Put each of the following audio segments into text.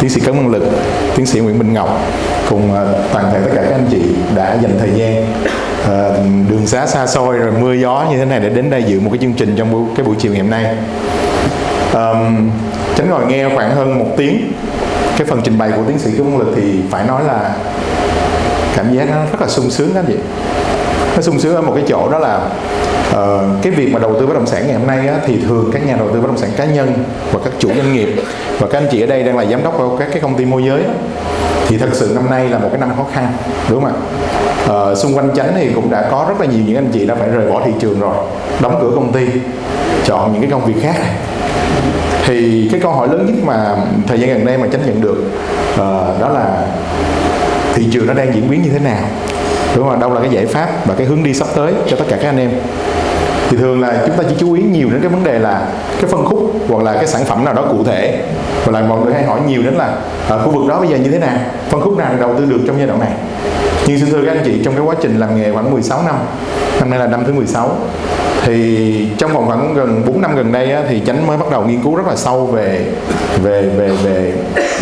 tiến sĩ Cấn Văn Lực, tiến sĩ Nguyễn Minh Ngọc cùng ờ, toàn thể tất cả các anh chị đã dành thời gian ờ, đường xá xa xôi rồi mưa gió như thế này để đến đây dự một cái chương trình trong cái buổi chiều ngày hôm nay. Um, Tránh ngồi nghe khoảng hơn một tiếng cái phần trình bày của tiến sĩ Cấn Văn Lực thì phải nói là cảm giác nó rất là sung sướng các anh chị nó sung sướng ở một cái chỗ đó là uh, cái việc mà đầu tư bất động sản ngày hôm nay á, thì thường các nhà đầu tư bất động sản cá nhân và các chủ doanh nghiệp và các anh chị ở đây đang là giám đốc của các cái công ty môi giới á, thì thật sự năm nay là một cái năm khó khăn đúng không ạ? À, xung quanh chánh thì cũng đã có rất là nhiều những anh chị đã phải rời bỏ thị trường rồi đóng cửa công ty chọn những cái công việc khác. Thì cái câu hỏi lớn nhất mà thời gian gần đây mà chánh nhận được uh, đó là thị trường nó đang diễn biến như thế nào? Đúng không đâu là cái giải pháp và cái hướng đi sắp tới cho tất cả các anh em? Thì thường là chúng ta chỉ chú ý nhiều đến cái vấn đề là cái phân khúc hoặc là cái sản phẩm nào đó cụ thể. Hoặc là mọi người hay hỏi nhiều đến là ở khu vực đó bây giờ như thế nào phân khúc nào đầu tư được trong giai đoạn này. Nhưng xin thưa các anh chị trong cái quá trình làm nghề khoảng 16 năm năm nay là năm thứ 16 thì trong vòng khoảng gần 4 năm gần đây á, thì chánh mới bắt đầu nghiên cứu rất là sâu về về về về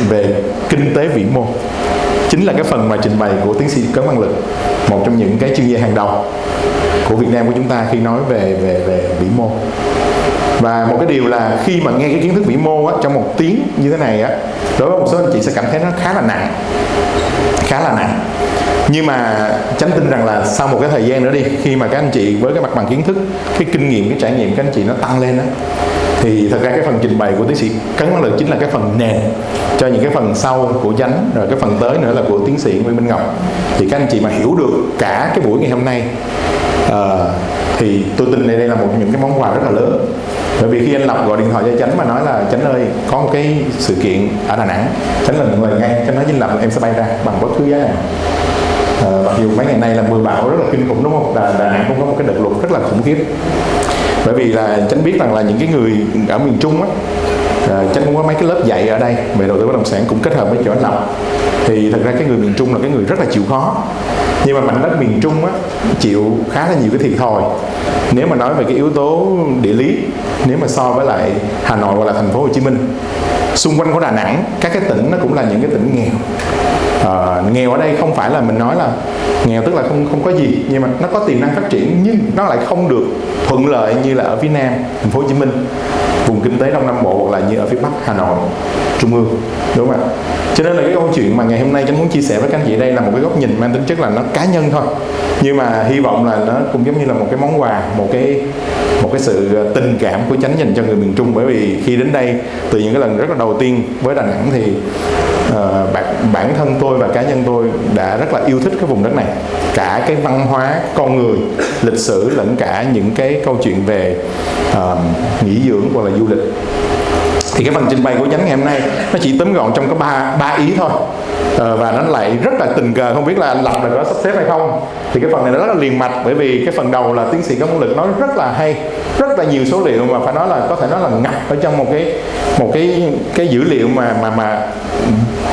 về kinh tế vĩ mô. Chính là cái phần mà trình bày của tiến sĩ Cấn Văn Lực một trong những cái chuyên gia hàng đầu của Việt Nam của chúng ta khi nói về về về vĩ mô. Và một cái điều là khi mà nghe cái kiến thức vĩ mô á, trong một tiếng như thế này á đối với một số anh chị sẽ cảm thấy nó khá là nặng khá là nặng. Nhưng mà chánh tin rằng là sau một cái thời gian nữa đi khi mà các anh chị với cái mặt bằng kiến thức cái kinh nghiệm cái trải nghiệm các anh chị nó tăng lên á thì thật ra cái phần trình bày của tiến sĩ cấn văn lực chính là cái phần nền cho những cái phần sau của chánh rồi cái phần tới nữa là của tiến sĩ nguyễn minh ngọc. Thì các anh chị mà hiểu được cả cái buổi ngày hôm nay Ờ, thì tôi tin đây đây là một những cái món quà rất là lớn. Bởi vì khi anh lập gọi điện thoại cho Chánh mà nói là Chánh ơi có một cái sự kiện ở Đà Nẵng Chánh là một người ngay Chánh nói với anh là em sẽ bay ra bằng bất cứ giá nào. À, mặc dù mấy ngày nay là mưa bão rất là kinh khủng đúng không? Đà, Đà Nẵng cũng có một cái đợt lụt rất là khủng khiếp. Bởi vì là Chánh biết rằng là những cái người ở miền Trung á à, Chánh cũng có mấy cái lớp dạy ở đây về đầu tư bất động sản cũng kết hợp với chỗ anh lập thì thật ra cái người miền Trung là cái người rất là chịu khó nhưng mà mảnh đất miền Trung á, chịu khá là nhiều cái thiệt thòi. Nếu mà nói về cái yếu tố địa lý nếu mà so với lại Hà Nội hoặc là thành phố Hồ Chí Minh xung quanh của Đà Nẵng các cái tỉnh nó cũng là những cái tỉnh nghèo. À, nghèo ở đây không phải là mình nói là nghèo tức là không không có gì nhưng mà nó có tiềm năng phát triển nhưng nó lại không được thuận lợi như là ở phía Nam thành phố Hồ Chí Minh. Vùng kinh tế Đông Nam Bộ hoặc là như ở phía Bắc Hà Nội Trung ương đúng không ạ? Cho nên là cái câu chuyện mà ngày hôm nay chúng muốn chia sẻ với các anh chị đây là một cái góc nhìn mang tính chất là nó cá nhân thôi. Nhưng mà hy vọng là nó cũng giống như là một cái món quà một cái một cái sự tình cảm của chánh dành cho người miền Trung. Bởi vì khi đến đây từ những cái lần rất là đầu đầu tiên với Đà Nẵng thì ờ, uh, bản, bản thân tôi và cá nhân tôi đã rất là yêu thích cái vùng đất này. Cả cái văn hóa con người lịch sử lẫn cả những cái câu chuyện về uh, nghỉ dưỡng hoặc là du lịch. Thì cái phần trình bày của nhánh ngày hôm nay nó chỉ tóm gọn trong có ba ba ý thôi. Ờ, và nó lại rất là tình cờ không biết là anh lập là có sắp xếp hay không. Thì cái phần này nó rất là liền mạch bởi vì cái phần đầu là tiến sĩ có năng lực nói rất là hay rất là nhiều số liệu mà phải nói là có thể nói là ngập ở trong một cái một cái cái dữ liệu mà mà mà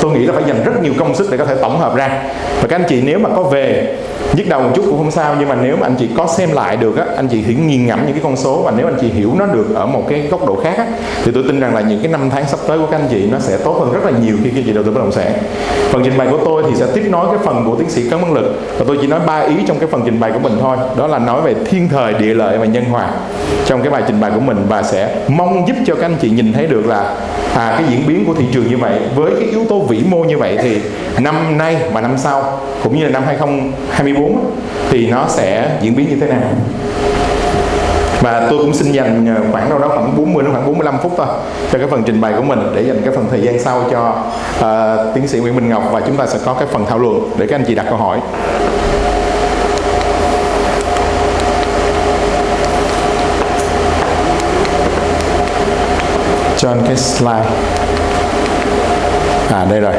tôi nghĩ là phải dành rất nhiều công sức để có thể tổng hợp ra. Và các anh chị nếu mà có về nhức đầu một chút cũng không sao nhưng mà nếu mà anh chị có xem lại được á anh chị thì nghiền ngẫm những cái con số và nếu anh chị hiểu nó được ở một cái góc độ khác á, thì tôi tin rằng là những cái năm tháng sắp tới của các anh chị nó sẽ tốt hơn rất là nhiều khi các anh chị đầu tư bất động sản phần trình bày của tôi thì sẽ tiếp nối cái phần của tiến sĩ cấn văn lực và tôi chỉ nói ba ý trong cái phần trình bày của mình thôi. Đó là nói về thiên thời địa lợi và nhân hòa. Trong cái bài trình bày của mình và sẽ mong giúp cho các anh chị nhìn thấy được là à, cái diễn biến của thị trường như vậy với cái yếu tố vĩ mô như vậy thì năm nay và năm sau cũng như là năm 2024 thì nó sẽ diễn biến như thế nào? Và tôi cũng xin dành ờ, khoảng đâu đó khoảng 40 đến khoảng 45 phút thôi cho cái phần trình bày của mình để dành cái phần thời gian sau cho uh, tiến sĩ Nguyễn Minh Ngọc và chúng ta sẽ có cái phần thảo luận để các anh chị đặt câu hỏi. cho cái slide. À đây rồi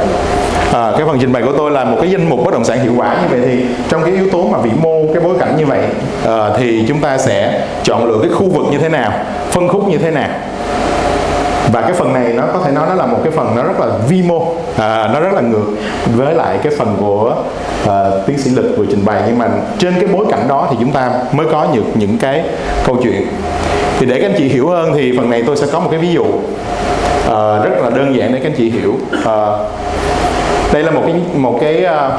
à, cái phần trình bày của tôi là một cái danh mục bất động sản hiệu quả như vậy thì trong cái yếu tố mà vĩ mô cái bối cảnh như vậy à, thì chúng ta sẽ chọn lựa cái khu vực như thế nào phân khúc như thế nào. Và cái phần này nó có thể nói nó là một cái phần nó rất là vi mô à, nó rất là ngược với lại cái phần của à, tiến sĩ lực vừa trình bày. Nhưng mà trên cái bối cảnh đó thì chúng ta mới có những những cái câu chuyện. Thì để các anh chị hiểu hơn thì phần này tôi sẽ có một cái ví dụ à, rất là đơn giản để các anh chị hiểu. À, đây là một cái một cái uh,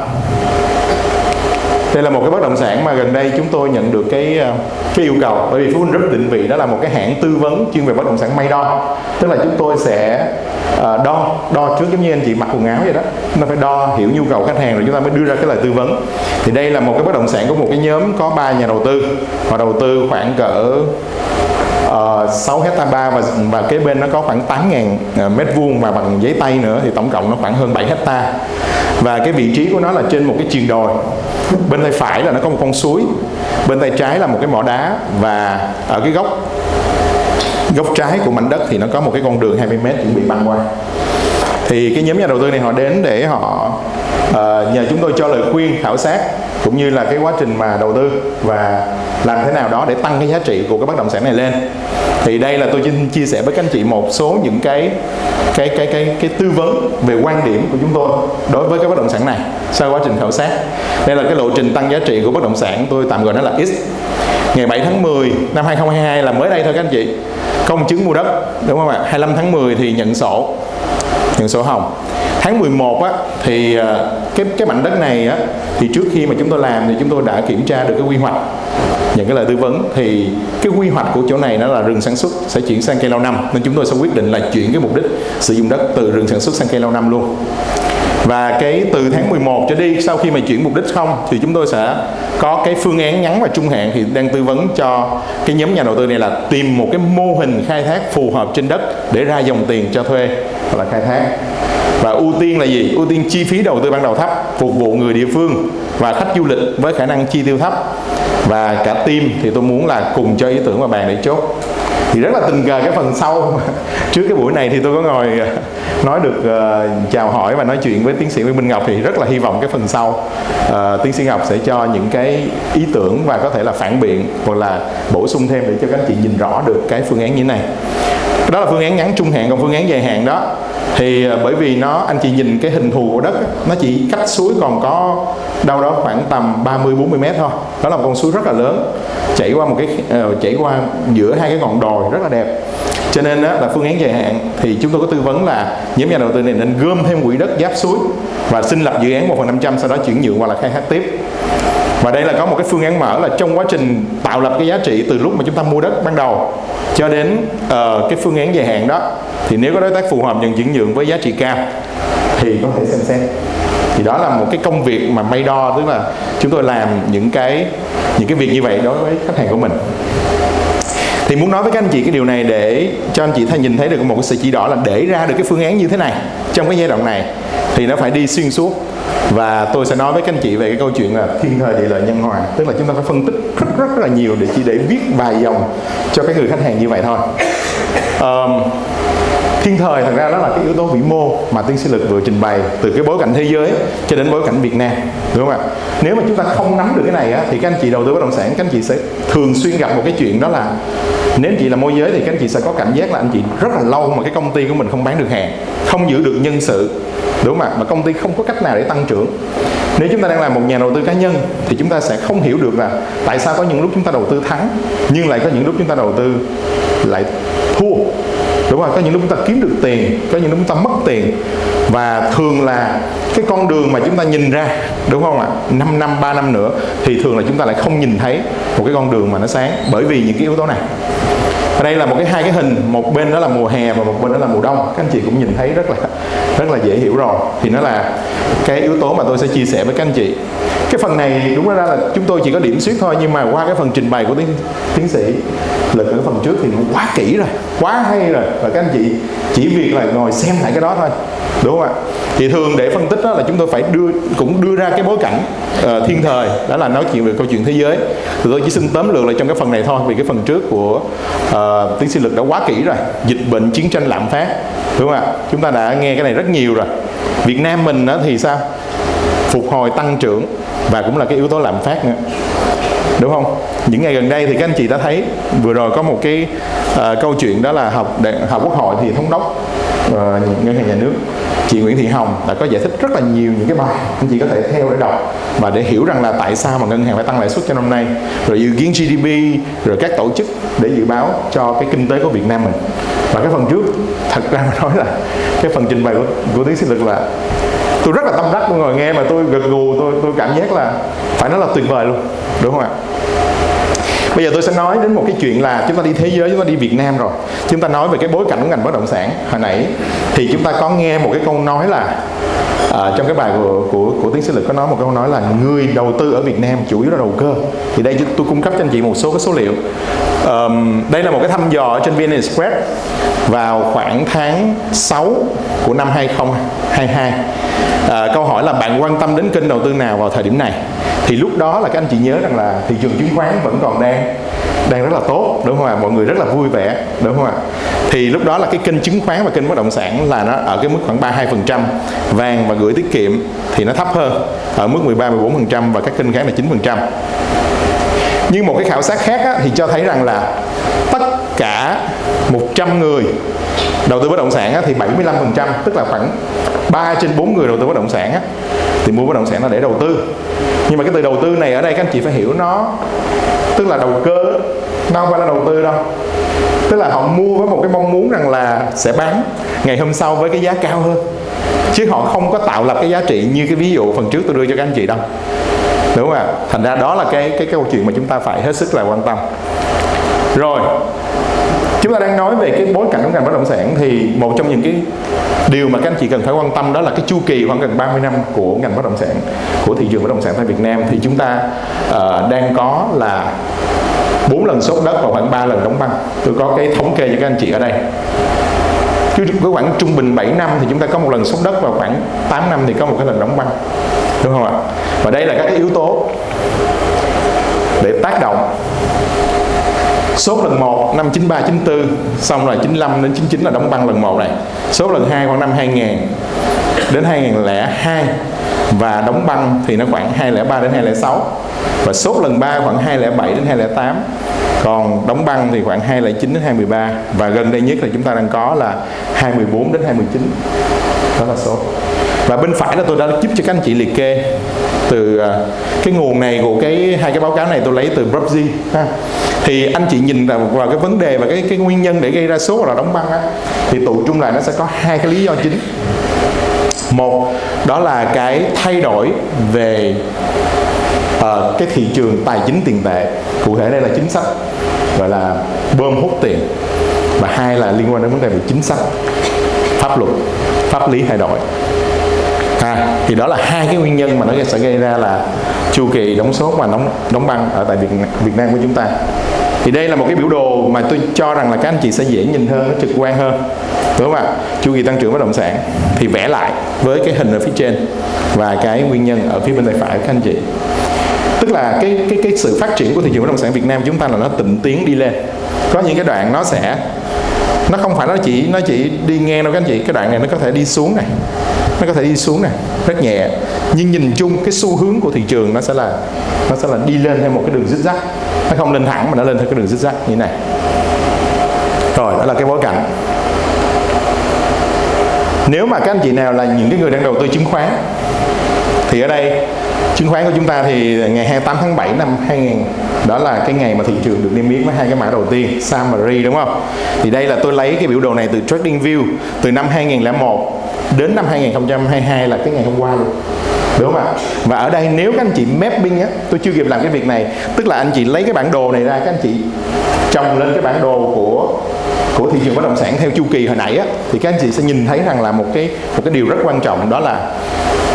đây là một cái bất động sản mà gần đây chúng tôi nhận được cái ờ, cái yêu cầu. Bởi vì Phú huynh Group định vị đó là một cái hãng tư vấn chuyên về bất động sản may đo. Tức là chúng tôi sẽ ờ, đo đo trước giống như anh chị mặc quần áo vậy đó. Chúng ta phải đo hiểu nhu cầu khách hàng rồi chúng ta mới đưa ra cái lời tư vấn. Thì đây là một cái bất động sản của một cái nhóm có ba nhà đầu tư. Họ đầu tư khoảng cỡ Ờ, uh, 6 hecta ba và và kế bên nó có khoảng 8 ngàn ờ, mét vuông và bằng giấy tay nữa thì tổng cộng nó khoảng hơn 7 hecta. Và cái vị trí của nó là trên một cái triền đồi. Bên tay phải là nó có một con suối bên tay trái là một cái mỏ đá và ở cái góc góc trái của mảnh đất thì nó có một cái con đường 20 mét chuẩn bị băng qua. Thì cái nhóm nhà đầu tư này họ đến để họ uh, nhờ chúng tôi cho lời khuyên khảo sát cũng như là cái quá trình mà đầu tư và làm thế nào đó để tăng cái giá trị của cái bất động sản này lên thì đây là tôi xin chia sẻ với các anh chị một số những cái cái cái cái cái tư vấn về quan điểm của chúng tôi đối với cái bất động sản này sau quá trình khảo sát. Đây là cái lộ trình tăng giá trị của bất động sản tôi tạm gọi nó là X. Ngày 7 tháng 10 năm 2022 là mới đây thôi các anh chị. Công chứng mua đất, đúng không ạ? 25 tháng 10 thì nhận sổ nhận sổ hồng. Tháng 11 á, thì ờ, cái cái mảnh đất này á, thì trước khi mà chúng tôi làm thì chúng tôi đã kiểm tra được cái quy hoạch những cái lời tư vấn thì cái quy hoạch của chỗ này nó là rừng sản xuất sẽ chuyển sang cây lâu năm. Nên chúng tôi sẽ quyết định là chuyển cái mục đích sử dụng đất từ rừng sản xuất sang cây lâu năm luôn. Và cái từ tháng 11 trở đi, sau khi mà chuyển mục đích không thì chúng tôi sẽ có cái phương án ngắn và trung hạn thì đang tư vấn cho cái nhóm nhà đầu tư này là tìm một cái mô hình khai thác phù hợp trên đất để ra dòng tiền cho thuê hoặc là khai thác. Và ưu tiên là gì? Ưu tiên chi phí đầu tư ban đầu thấp, phục vụ người địa phương và khách du lịch với khả năng chi tiêu thấp. Và cả team thì tôi muốn là cùng cho ý tưởng và bàn để chốt. Thì rất là tình cờ cái phần sau. Trước cái buổi này thì tôi có ngồi à, nói được uh, chào hỏi và nói chuyện với tiến sĩ Nguyễn Minh Ngọc thì rất là hy vọng cái phần sau uh, tiến sĩ Ngọc sẽ cho những cái ý tưởng và có thể là phản biện hoặc là bổ sung thêm để cho các anh chị nhìn rõ được cái phương án như thế này đó là phương án ngắn trung hạn. Còn phương án dài hạn đó thì à, bởi vì nó anh chị nhìn cái hình thù của đất nó chỉ cách suối còn có đâu đó khoảng tầm 30 40 mét thôi. Đó là một con suối rất là lớn chảy qua một cái uh, chảy qua giữa hai cái ngọn đồi rất là đẹp. Cho nên đó, là phương án dài hạn thì chúng tôi có tư vấn là nhóm nhà đầu tư này nên gom thêm quỹ đất giáp suối và xin lập dự án một phần 500 sau đó chuyển nhượng hoặc là khai thác tiếp và đây là có một cái phương án mở là trong quá trình tạo lập cái giá trị từ lúc mà chúng ta mua đất ban đầu cho đến uh, cái phương án dài hạn đó thì nếu có đối tác phù hợp nhận chuyển nhượng với giá trị cao thì có thể xem xét. Thì đó là một cái công việc mà may đo tức là chúng tôi làm những cái những cái việc như vậy đối với khách hàng của mình. Thì muốn nói với các anh chị cái điều này để cho anh chị thấy nhìn thấy được một cái sự chỉ đỏ là để ra được cái phương án như thế này trong cái giai đoạn này thì nó phải đi xuyên suốt và tôi sẽ nói với các anh chị về cái câu chuyện là thiên thời địa lợi nhân hòa. Tức là chúng ta phải phân tích rất rất, là nhiều để chỉ để viết vài dòng cho cái người khách hàng như vậy thôi. Um, thiên thời thật ra đó là cái yếu tố vĩ mô mà tiến sĩ lực vừa trình bày từ cái bối cảnh thế giới cho đến bối cảnh Việt Nam đúng không ạ? Nếu mà chúng ta không nắm được cái này á, thì các anh chị đầu tư bất động sản các anh chị sẽ thường xuyên gặp một cái chuyện đó là nếu anh chị là môi giới thì các anh chị sẽ có cảm giác là anh chị rất là lâu mà cái công ty của mình không bán được hàng không giữ được nhân sự đúng không ạ? Mà công ty không có cách nào để tăng trưởng. Nếu chúng ta đang làm một nhà đầu tư cá nhân thì chúng ta sẽ không hiểu được là tại sao có những lúc chúng ta đầu tư thắng nhưng lại có những lúc chúng ta đầu tư lại thua đúng không có những lúc chúng ta kiếm được tiền, có những lúc chúng ta mất tiền. Và thường là cái con đường mà chúng ta nhìn ra, đúng không ạ? 5 năm 3 năm nữa, thì thường là chúng ta lại không nhìn thấy một cái con đường mà nó sáng bởi vì những cái yếu tố này ở đây là một cái hai cái hình một bên đó là mùa hè và một bên đó là mùa đông. Các anh chị cũng nhìn thấy rất là rất là dễ hiểu rồi. Thì nó là cái yếu tố mà tôi sẽ chia sẻ với các anh chị. Cái phần này đúng ra là chúng tôi chỉ có điểm xuyết thôi nhưng mà qua cái phần trình bày của tiến tiến sĩ lực ở phần trước thì nó quá kỹ rồi quá hay rồi. Và các anh chị chỉ việc là ngồi xem lại cái đó thôi đúng không ạ? Thì thường để phân tích đó là chúng tôi phải đưa cũng đưa ra cái bối cảnh uh, thiên thời đó là nói chuyện về câu chuyện thế giới. Thì tôi chỉ xin tóm lược lại trong cái phần này thôi vì cái phần trước của uh, Ờ, tiến sĩ lực đã quá kỹ rồi. Dịch bệnh chiến tranh lạm phát đúng không ạ? Chúng ta đã nghe cái này rất nhiều rồi. Việt Nam mình đó thì sao? Phục hồi tăng trưởng và cũng là cái yếu tố lạm phát nữa đúng không? Những ngày gần đây thì các anh chị đã thấy vừa rồi có một cái uh, câu chuyện đó là học đại học quốc hội thì thống đốc uh, ngân hàng nhà nước chị Nguyễn Thị Hồng đã có giải thích rất là nhiều những cái bài anh chị có thể theo để đọc và để hiểu rằng là tại sao mà ngân hàng phải tăng lãi suất cho năm nay rồi dự kiến GDP rồi các tổ chức để dự báo cho cái kinh tế của Việt Nam mình. Và cái phần trước thật ra mà nói là cái phần trình bày của, của tiến sĩ lực là tôi rất là tâm đắc tôi ngồi nghe mà tôi gật gù tôi tôi cảm giác là phải nói là tuyệt vời luôn đúng không ạ? Bây giờ tôi sẽ nói đến một cái chuyện là chúng ta đi thế giới, chúng ta đi Việt Nam rồi. Chúng ta nói về cái bối cảnh của ngành bất động sản. Hồi nãy thì chúng ta có nghe một cái câu nói là à, trong cái bài của, của của tiến sĩ lực có nói một câu nói là người đầu tư ở Việt Nam chủ yếu là đầu cơ. Thì đây tôi cung cấp cho anh chị một số cái số liệu. Um, đây là một cái thăm dò trên VN Express vào khoảng tháng 6 của năm 2022 à, ờ, câu hỏi là bạn quan tâm đến kênh đầu tư nào vào thời điểm này thì lúc đó là các anh chị nhớ rằng là thị trường chứng khoán vẫn còn đang đang rất là tốt đúng không ạ? Mọi người rất là vui vẻ đúng không ạ? Thì lúc đó là cái kênh chứng khoán và kênh bất động sản là nó ở cái mức khoảng 32 phần trăm. Vàng và gửi tiết kiệm thì nó thấp hơn ở mức 13 14 phần trăm và các kênh khác là 9 phần trăm. Nhưng một cái khảo sát khác á, thì cho thấy rằng là cả 100 người đầu tư bất động sản á, thì 75% tức là khoảng 3 trên 4 người đầu tư bất động sản á, thì mua bất động sản là để đầu tư. Nhưng mà cái từ đầu tư này ở đây các anh chị phải hiểu nó tức là đầu cơ nó không phải là đầu tư đâu. Tức là họ mua với một cái mong muốn rằng là sẽ bán ngày hôm sau với cái giá cao hơn. Chứ họ không có tạo lập cái giá trị như cái ví dụ phần trước tôi đưa cho các anh chị đâu. Đúng không ạ? Thành ra đó là cái cái câu chuyện mà chúng ta phải hết sức là quan tâm rồi chúng ta đang nói về cái bối cảnh của ngành bất động sản thì một trong những cái điều mà các anh chị cần phải quan tâm đó là cái chu kỳ khoảng gần 30 năm của ngành bất động sản của thị trường bất động sản tại Việt Nam. Thì chúng ta uh, đang có là bốn lần sốt đất và khoảng 3 lần đóng băng. Tôi có cái thống kê cho các anh chị ở đây. Chứ với khoảng trung bình 7 năm thì chúng ta có một lần sốt đất và khoảng 8 năm thì có một cái lần đóng băng. Đúng không ạ? Và đây là các cái yếu tố để tác động sốt lần 1 năm 93 94 xong rồi 95 đến 99 là đóng băng lần 1 này. sốt lần 2 khoảng năm 2000 đến 2002 và đóng băng thì nó khoảng 203 đến 206 và sốt lần 3 khoảng 207 đến 208 còn đóng băng thì khoảng 209 đến 213 và gần đây nhất là chúng ta đang có là 214 đến 219 đó là sốt. Và bên phải là tôi đã giúp cho các anh chị liệt kê từ à, cái nguồn này của cái hai cái báo cáo này tôi lấy từ Brubsy ha thì anh chị nhìn vào, cái vấn đề và cái cái nguyên nhân để gây ra số là đóng băng á thì tụ trung lại nó sẽ có hai cái lý do chính. Một đó là cái thay đổi về uh, cái thị trường tài chính tiền tệ cụ thể đây là chính sách gọi là bơm hút tiền và hai là liên quan đến vấn đề về chính sách pháp luật pháp lý thay đổi. À, thì đó là hai cái nguyên nhân mà nó sẽ gây ra là chu kỳ đóng sốt và đóng đóng băng ở tại Việt Việt Nam của chúng ta thì đây là một cái biểu đồ mà tôi cho rằng là các anh chị sẽ dễ nhìn hơn, trực quan hơn. Đúng không ạ? Chu kỳ tăng trưởng bất động sản thì vẽ lại với cái hình ở phía trên và cái nguyên nhân ở phía bên tay phải các anh chị. Tức là cái cái cái sự phát triển của thị trường bất động sản Việt Nam chúng ta là nó tịnh tiến đi lên. Có những cái đoạn nó sẽ, nó không phải nó chỉ nó chỉ đi ngang đâu các anh chị. Cái đoạn này nó có thể đi xuống này, nó có thể đi xuống này, rất nhẹ. Nhưng nhìn chung cái xu hướng của thị trường nó sẽ là, nó sẽ là đi lên theo một cái đường zigzag nó không? Lên thẳng mà nó lên theo cái đường zigzag như thế này. Rồi, đó là cái bối cảnh. Nếu mà các anh chị nào là những cái người đang đầu tư chứng khoán, thì ở đây, chứng khoán của chúng ta thì ngày 28 tháng 7 năm 2000 đó là cái ngày mà thị trường được niêm yết với hai cái mã đầu tiên, Sam và Ri, đúng không? Thì đây là tôi lấy cái biểu đồ này từ Trading View từ năm 2001 đến năm 2022 là cái ngày hôm qua luôn đúng không ạ? Và ở đây nếu các anh chị mapping á, tôi chưa kịp làm cái việc này. Tức là anh chị lấy cái bản đồ này ra, các anh chị trồng lên cái bản đồ của của thị trường bất động sản theo chu kỳ hồi nãy á, thì các anh chị sẽ nhìn thấy rằng là một cái một cái điều rất quan trọng, đó là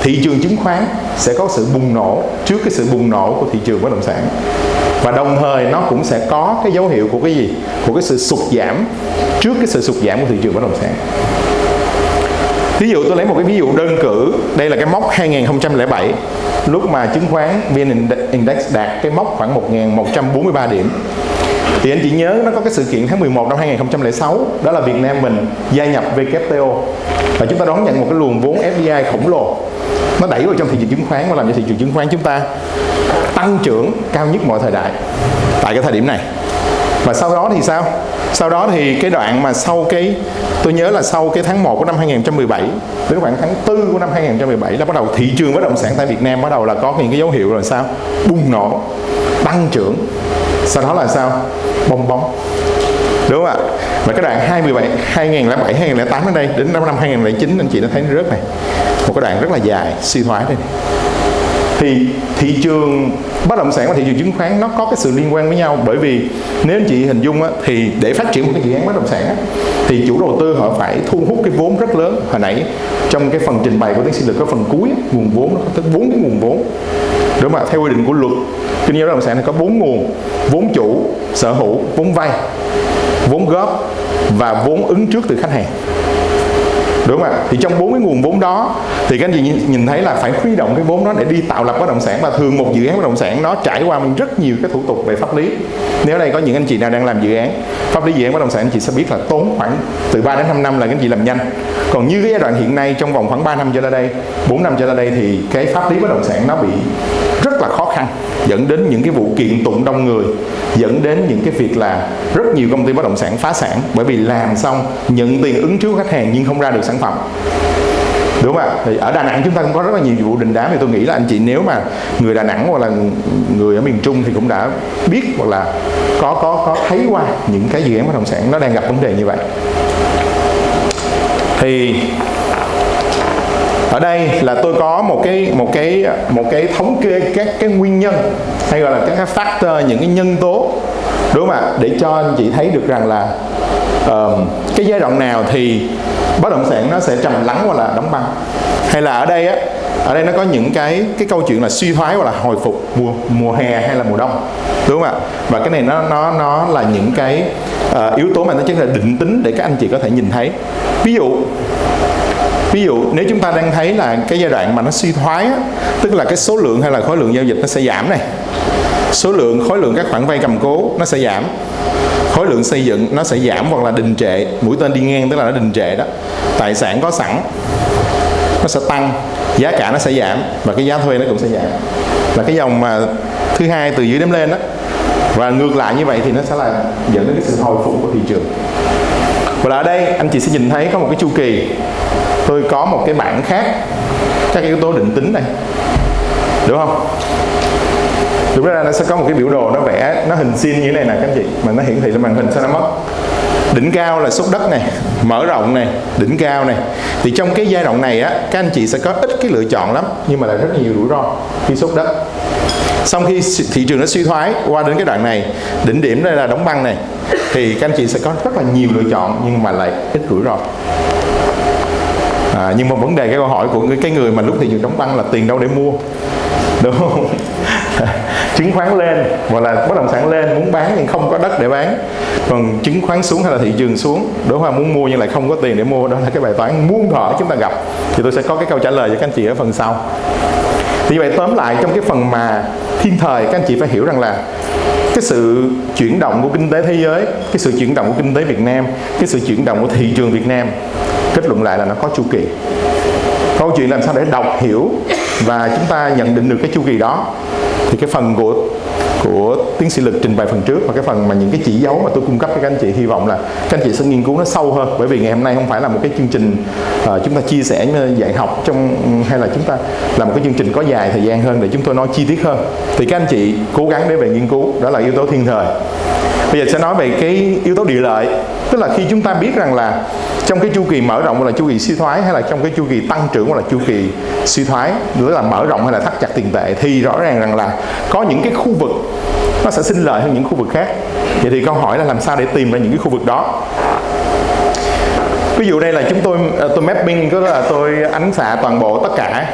thị trường chứng khoán sẽ có sự bùng nổ trước cái sự bùng nổ của thị trường bất động sản. Và đồng thời nó cũng sẽ có cái dấu hiệu của cái gì? Của cái sự sụt giảm trước cái sự sụt giảm của thị trường bất động sản. Ví dụ tôi lấy một cái ví dụ đơn cử, Đây là cái mốc 2007 Lúc mà chứng khoán VN Index đạt cái mốc khoảng 1.143 điểm. Thì anh chị nhớ nó có cái sự kiện tháng 11 năm 2006 Đó là Việt Nam mình gia nhập WTO Và chúng ta đón nhận một cái luồng vốn FDI khổng lồ. Nó đẩy vào trong thị trường chứng khoán Và làm cho thị trường chứng khoán chúng ta tăng trưởng cao nhất mọi thời đại Tại cái thời điểm này và sau đó thì sao? Sau đó thì cái đoạn mà sau cái tôi nhớ là sau cái tháng 1 của năm 2017 đến khoảng tháng 4 của năm 2017 là bắt đầu thị trường bất động sản tại Việt Nam bắt đầu là có những cái dấu hiệu rồi sao? Bùng nổ, tăng trưởng. Sau đó là sao? Bong bóng. Đúng không ạ? Và cái đoạn 2017 2007 2008 đến đây, đến năm 2009 anh chị đã thấy nó rớt này. Một cái đoạn rất là dài, suy thoái đây này. Thì thị trường bất động sản và thị trường chứng khoán nó có cái sự liên quan với nhau. Bởi vì nếu anh chị hình dung á, thì để phát triển một cái dự án bất động sản á, thì chủ đầu tư họ phải thu hút cái vốn rất lớn. Hồi nãy trong cái phần trình bày của tiến sĩ lực có phần cuối á, nguồn vốn nó có tới bốn cái nguồn vốn. Đúng không ạ? Theo quy định của luật kinh doanh bất động sản thì có bốn nguồn vốn chủ sở hữu vốn vay vốn góp và vốn ứng trước từ khách hàng đúng không ạ? Thì trong bốn cái nguồn vốn đó, thì các anh chị nhìn thấy là phải huy động cái vốn đó để đi tạo lập bất động sản và thường một dự án bất động sản nó trải qua mình rất nhiều cái thủ tục về pháp lý. Nếu đây có những anh chị nào đang làm dự án, pháp lý dự án bất động sản anh chị sẽ biết là tốn khoảng từ 3 đến 5 năm là các anh chị làm nhanh. Còn như cái giai đoạn hiện nay, trong vòng khoảng 3 năm trở lại đây 4 năm trở lại đây thì cái pháp lý bất động sản nó bị khăn, dẫn đến những cái vụ kiện tụng đông người, dẫn đến những cái việc là rất nhiều công ty bất động sản phá sản bởi vì làm xong, nhận tiền ứng trước khách hàng nhưng không ra được sản phẩm. Đúng không ạ? Thì ở đà nẵng chúng ta cũng có rất là nhiều vụ đình đám thì tôi nghĩ là anh chị nếu mà người đà nẵng hoặc là người ở miền trung thì cũng đã biết hoặc là có có có thấy qua những cái dự án bất động sản nó đang gặp vấn đề như vậy. Thì ở đây là tôi có một cái một cái một cái thống kê các cái nguyên nhân hay gọi là các cái factor những cái nhân tố đúng không ạ? Để cho anh chị thấy được rằng là uh, cái giai đoạn nào thì bất động sản nó sẽ trầm lắng hoặc là đóng băng. Hay là ở đây á ở đây nó có những cái cái câu chuyện là suy thoái hoặc là hồi phục mùa mùa hè hay là mùa đông đúng không ạ? Và cái này nó nó nó là những cái uh, yếu tố mà nó chính là định tính để các anh chị có thể nhìn thấy. Ví dụ ví dụ nếu chúng ta đang thấy là cái giai đoạn mà nó suy thoái á, tức là cái số lượng hay là khối lượng giao dịch nó sẽ giảm này. Số lượng khối lượng các khoản vay cầm cố nó sẽ giảm. Khối lượng xây dựng nó sẽ giảm hoặc là đình trệ. Mũi tên đi ngang tức là nó đình trệ đó. Tài sản có sẵn nó sẽ tăng giá cả nó sẽ giảm và cái giá thuê nó cũng sẽ giảm. Là cái dòng mà thứ hai từ dưới đếm lên đó. Và ngược lại như vậy thì nó sẽ là dẫn đến cái sự hồi phục của thị trường và ở đây, anh chị sẽ nhìn thấy có một cái chu kỳ. Tôi có một cái bảng khác. Các yếu tố định tính này. Đúng không? Đúng ra nó sẽ có một cái biểu đồ nó vẽ, nó hình xin như thế này nè, các anh chị. Mà nó hiển thị lên màn hình sao nó mất. Đỉnh cao là xúc đất này, mở rộng này, đỉnh cao này. Thì trong cái giai đoạn này á, các anh chị sẽ có ít cái lựa chọn lắm, nhưng mà lại rất nhiều rủi ro khi xúc đất xong khi thị trường nó suy thoái qua đến cái đoạn này đỉnh điểm đây là đóng băng này thì các anh chị sẽ có rất là nhiều lựa chọn nhưng mà lại ít rủi ro. À, nhưng mà vấn đề cái câu hỏi của cái người mà lúc thị trường đóng băng là tiền đâu để mua đúng không? Chứng khoán lên hoặc là bất động sản lên muốn bán nhưng không có đất để bán. Còn chứng khoán xuống hay là thị trường xuống đối hoa muốn mua nhưng lại không có tiền để mua đó là cái bài toán muôn thỏ chúng ta gặp. Thì tôi sẽ có cái câu trả lời cho các anh chị ở phần sau thì vậy tóm lại trong cái phần mà thiên thời, các anh chị phải hiểu rằng là cái sự chuyển động của kinh tế thế giới, cái sự chuyển động của kinh tế Việt Nam, cái sự chuyển động của thị trường Việt Nam, kết luận lại là nó có chu kỳ. Câu chuyện làm sao để đọc hiểu và chúng ta nhận định được cái chu kỳ đó, thì cái phần của của tiến sĩ lực trình bày phần trước và cái phần mà những cái chỉ dấu mà tôi cung cấp cho các anh chị hy vọng là các anh chị sẽ nghiên cứu nó sâu hơn. Bởi vì ngày hôm nay không phải là một cái chương trình uh, chúng ta chia sẻ à, dạy học trong hay là chúng ta làm một cái chương trình có dài thời gian hơn để chúng tôi nói chi tiết hơn. Thì các anh chị cố gắng để về nghiên cứu đó là yếu tố thiên thời. Bây giờ sẽ nói về cái yếu tố địa lợi tức là khi chúng ta biết rằng là trong cái chu kỳ mở rộng hoặc là chu kỳ suy thoái hay là trong cái chu kỳ tăng trưởng hoặc là chu kỳ suy thoái nữa là mở rộng hay là thắt chặt tiền tệ, thì rõ ràng rằng là có những cái khu vực nó sẽ sinh lợi hơn những khu vực khác. Vậy thì câu hỏi là làm sao để tìm ra những cái khu vực đó? Ví dụ đây là chúng tôi ờ, tôi mapping tức là tôi ánh xạ toàn bộ tất cả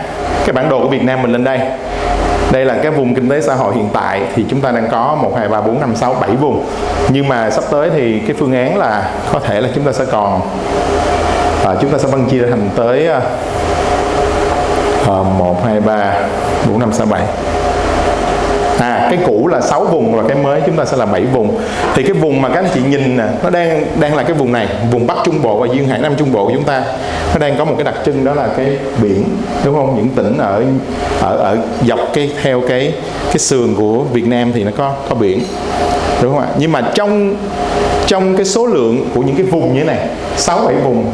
cái bản đồ của Việt Nam mình lên đây đây là cái vùng kinh tế xã hội hiện tại thì chúng ta đang có 1, 2, 3, 4, 5, 6, 7 vùng. Nhưng mà sắp tới thì cái phương án là có thể là chúng ta sẽ còn à, chúng ta sẽ phân chia thành tới à, 1, 2, 3, 4, 5, 6, 7 à. Cái cũ là 6 vùng và cái mới chúng ta sẽ là 7 vùng. Thì cái vùng mà các anh chị nhìn nè, nó đang đang là cái vùng này, vùng Bắc Trung Bộ và duyên hải Nam Trung Bộ của chúng ta. Nó đang có một cái đặc trưng đó là cái biển, đúng không? Những tỉnh ở ở ở dọc cái, theo cái cái sườn của Việt Nam thì nó có có biển, đúng không ạ? Nhưng mà trong trong cái số lượng của những cái vùng như thế này 6 7 vùng,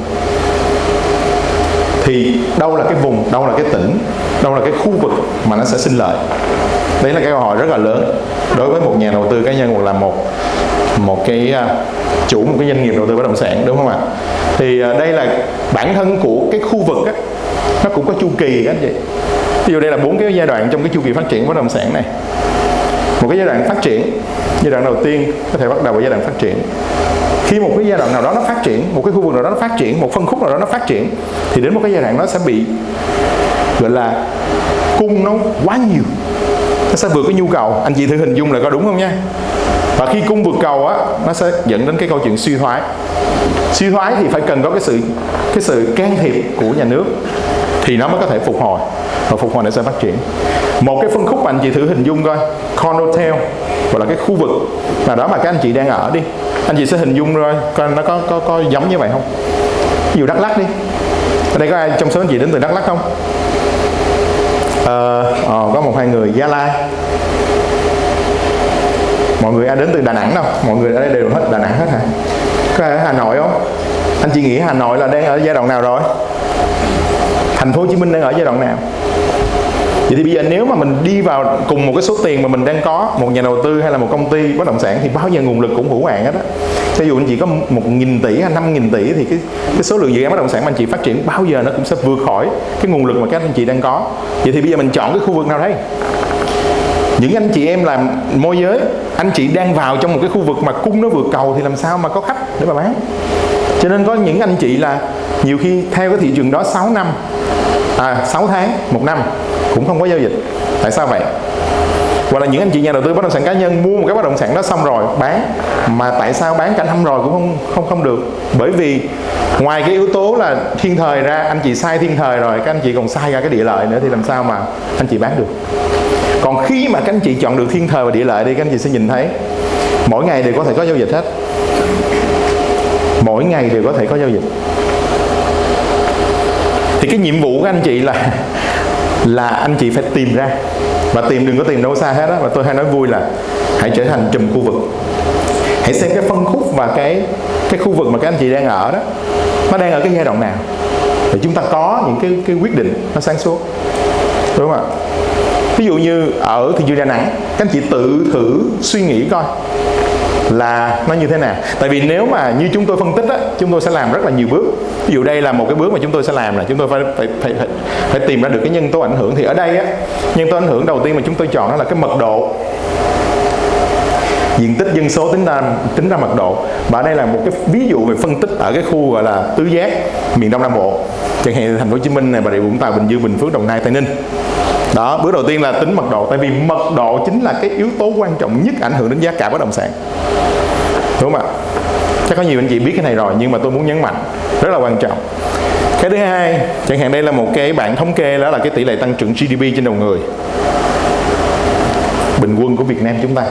thì đâu là cái vùng, đâu là cái tỉnh, đâu là cái khu vực mà nó sẽ sinh lợi đấy là cái câu hỏi rất là lớn. Đối với một nhà đầu tư cá nhân hoặc là một một cái à, chủ một cái doanh nghiệp đầu tư bất động sản đúng không ạ? Thì à, đây là bản thân của cái khu vực á, nó cũng có chu kỳ các anh chị. Ví dụ đây là bốn cái giai đoạn trong cái chu kỳ phát triển bất động sản này. Một cái giai đoạn phát triển giai đoạn đầu tiên có thể bắt đầu vào giai đoạn phát triển. Khi một cái giai đoạn nào đó nó phát triển một cái khu vực nào đó nó phát triển một phân khúc nào đó nó phát triển thì đến một cái giai đoạn nó sẽ bị gọi là cung nó quá nhiều nó sẽ vượt cái nhu cầu. Anh chị thử hình dung là có đúng không nha? Và khi cung vượt cầu á, nó sẽ dẫn đến cái câu chuyện suy thoái. Suy thoái thì phải cần có cái sự cái sự can thiệp của nhà nước thì nó mới có thể phục hồi và phục hồi nó sẽ phát triển. Một cái phân khúc mà anh chị thử hình dung coi condotel gọi là cái khu vực nào đó mà các anh chị đang ở đi. Anh chị sẽ hình dung rồi, coi nó có có có giống như vậy không? Ví dụ đắk lắc đi. Ở đây có ai trong số anh chị đến từ đắk lắc không? Ờ, ờ, có một hai người gia lai. Mọi người ai đến từ đà nẵng đâu? Mọi người ở đây đều hết đà nẵng hết hả? Có ai ở hà nội không? Anh chị nghĩ hà nội là đang ở giai đoạn nào rồi? Thành phố hồ chí minh đang ở giai đoạn nào? Vậy thì bây giờ nếu mà mình đi vào cùng một cái số tiền mà mình đang có một nhà đầu tư hay là một công ty bất động sản thì bao giờ nguồn lực cũng hữu hạn hết á ví dụ anh chị có một nghìn tỷ hay năm nghìn tỷ thì cái cái số lượng dự án bất động sản mà anh chị phát triển bao giờ nó cũng sẽ vượt khỏi cái nguồn lực mà các anh chị đang có. Vậy thì bây giờ mình chọn cái khu vực nào đây? Những anh chị em làm môi giới, anh chị đang vào trong một cái khu vực mà cung nó vượt cầu thì làm sao mà có khách để mà bán? Cho nên có những anh chị là nhiều khi theo cái thị trường đó 6 năm à 6 tháng, một năm cũng không có giao dịch. Tại sao vậy? Hoặc là những anh chị nhà đầu tư bất động sản cá nhân mua một cái bất động sản đó xong rồi bán. Mà tại sao bán cả năm rồi cũng không không không được? Bởi vì ngoài cái yếu tố là thiên thời ra, anh chị sai thiên thời rồi, các anh chị còn sai ra cái địa lợi nữa thì làm sao mà anh chị bán được? Còn khi mà các anh chị chọn được thiên thời và địa lợi đi, các anh chị sẽ nhìn thấy mỗi ngày đều có thể có giao dịch hết. Mỗi ngày đều có thể có giao dịch. Thì cái nhiệm vụ của anh chị là là anh chị phải tìm ra. Và tìm đừng có tìm đâu xa hết á. Và tôi hay nói vui là hãy trở thành trùm khu vực. Hãy xem cái phân khúc và cái cái khu vực mà các anh chị đang ở đó. Nó đang ở cái giai đoạn nào. Để chúng ta có những cái cái quyết định nó sáng suốt. Đúng không ạ? Ví dụ như ở thị trường đà nẵng, các anh chị tự thử suy nghĩ coi là nó như thế nào? Tại vì nếu mà như chúng tôi phân tích á chúng tôi sẽ làm rất là nhiều bước. Ví dụ đây là một cái bước mà chúng tôi sẽ làm là chúng tôi phải phải phải, phải, phải tìm ra được cái nhân tố ảnh hưởng. Thì ở đây á nhân tố ảnh hưởng đầu tiên mà chúng tôi chọn đó là cái mật độ. Diện tích dân số tính ra tính ra mật độ. Và đây là một cái ví dụ về phân tích ở cái khu gọi là tứ giác miền đông nam bộ. Chẳng hạn thành phố hồ chí minh này bà rịa vũng tàu bình dương bình phước đồng nai tây ninh đó, bước đầu tiên là tính mật độ, tại vì mật độ chính là cái yếu tố quan trọng nhất ảnh hưởng đến giá cả bất động sản. Đúng không ạ? Chắc có nhiều anh chị biết cái này rồi, nhưng mà tôi muốn nhấn mạnh, rất là quan trọng. Cái thứ hai, chẳng hạn đây là một cái bảng thống kê, đó là cái tỷ lệ tăng trưởng GDP trên đầu người. Bình quân của Việt Nam chúng ta.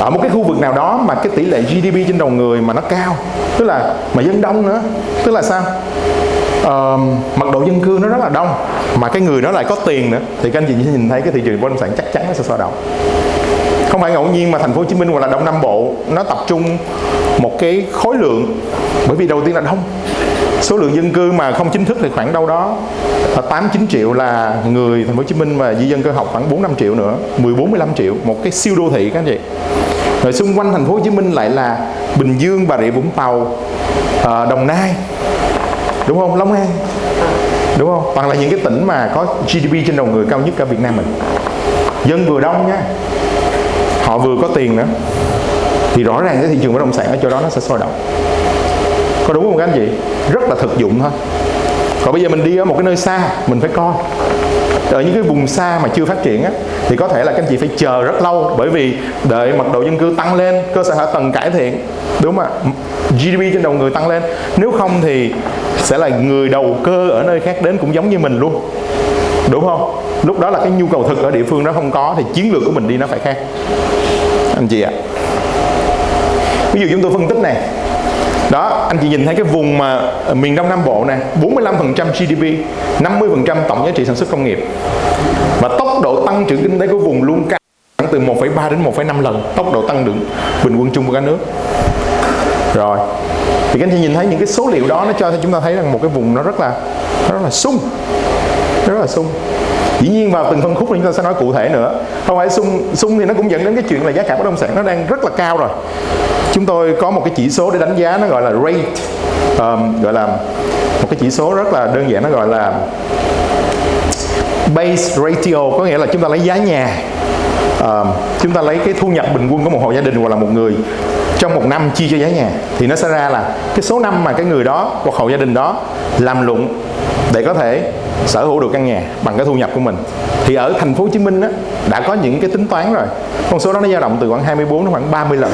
Ở một cái khu vực nào đó mà cái tỷ lệ GDP trên đầu người mà nó cao, tức là mà dân đông nữa, tức là sao? Uh, mật độ dân cư nó rất là đông mà cái người đó lại có tiền nữa. Thì các anh chị sẽ nhìn thấy cái thị trường bất động sản chắc chắn nó sẽ sôi động. Không phải ngẫu nhiên mà thành phố Hồ Chí Minh hoặc là Đông Nam Bộ nó tập trung một cái khối lượng. Bởi vì đầu tiên là đông. Số lượng dân cư mà không chính thức thì khoảng đâu đó ờ, 8 9 triệu là người thành phố Hồ Chí Minh và di dân cơ học khoảng 4 5 triệu nữa 14 15 triệu một cái siêu đô thị các anh chị. Rồi xung quanh thành phố Hồ Chí Minh lại là Bình Dương Bà Rịa Vũng Tàu ờ, Đồng Nai đúng không? Long An. Đúng không? Hoặc là những cái tỉnh mà có GDP trên đầu người cao nhất cả Việt Nam mình. Dân vừa đông nha. Họ vừa có tiền nữa. Thì rõ ràng cái thị trường bất động sản ở chỗ đó nó sẽ sôi động. Có đúng không các anh chị? Rất là thực dụng thôi. Còn bây giờ mình đi ở một cái nơi xa mình phải coi. Ở những cái vùng xa mà chưa phát triển á, thì có thể là các anh chị phải chờ rất lâu. Bởi vì đợi mật độ dân cư tăng lên cơ sở hạ tầng cải thiện. Đúng không ạ? GDP trên đầu người tăng lên. Nếu không thì sẽ là người đầu cơ ở nơi khác đến cũng giống như mình luôn. Đúng không? Lúc đó là cái nhu cầu thực ở địa phương đó không có thì chiến lược của mình đi nó phải khác. Anh chị ạ. Ví dụ chúng tôi phân tích này. Đó anh chị nhìn thấy cái vùng mà miền đông nam bộ này 45% GDP 50% tổng giá trị sản xuất công nghiệp. Và tốc độ tăng trưởng kinh tế của vùng luôn cao từ 1,3 đến 1,5 lần tốc độ tăng trưởng bình quân chung của cả nước. Rồi thì các anh chị nhìn thấy những cái số liệu đó nó cho chúng ta thấy rằng một cái vùng nó rất là nó rất là sung. Rất là sung. Dĩ nhiên vào từng phân khúc thì chúng ta sẽ nói cụ thể nữa. Không phải sung sung thì nó cũng dẫn đến cái chuyện là giá cả bất động sản nó đang rất là cao rồi. Chúng tôi có một cái chỉ số để đánh giá nó gọi là rate. Um, gọi là một cái chỉ số rất là đơn giản nó gọi là base ratio có nghĩa là chúng ta lấy giá nhà. Um, chúng ta lấy cái thu nhập bình quân của một hộ gia đình hoặc là một người trong một năm chia cho giá nhà thì nó sẽ ra là cái số năm mà cái người đó hoặc hộ gia đình đó làm lụng để có thể sở hữu được căn nhà bằng cái thu nhập của mình. Thì ở thành phố Hồ Chí Minh á, đã có những cái tính toán rồi. Con số đó nó dao động từ khoảng 24 đến khoảng 30 lần.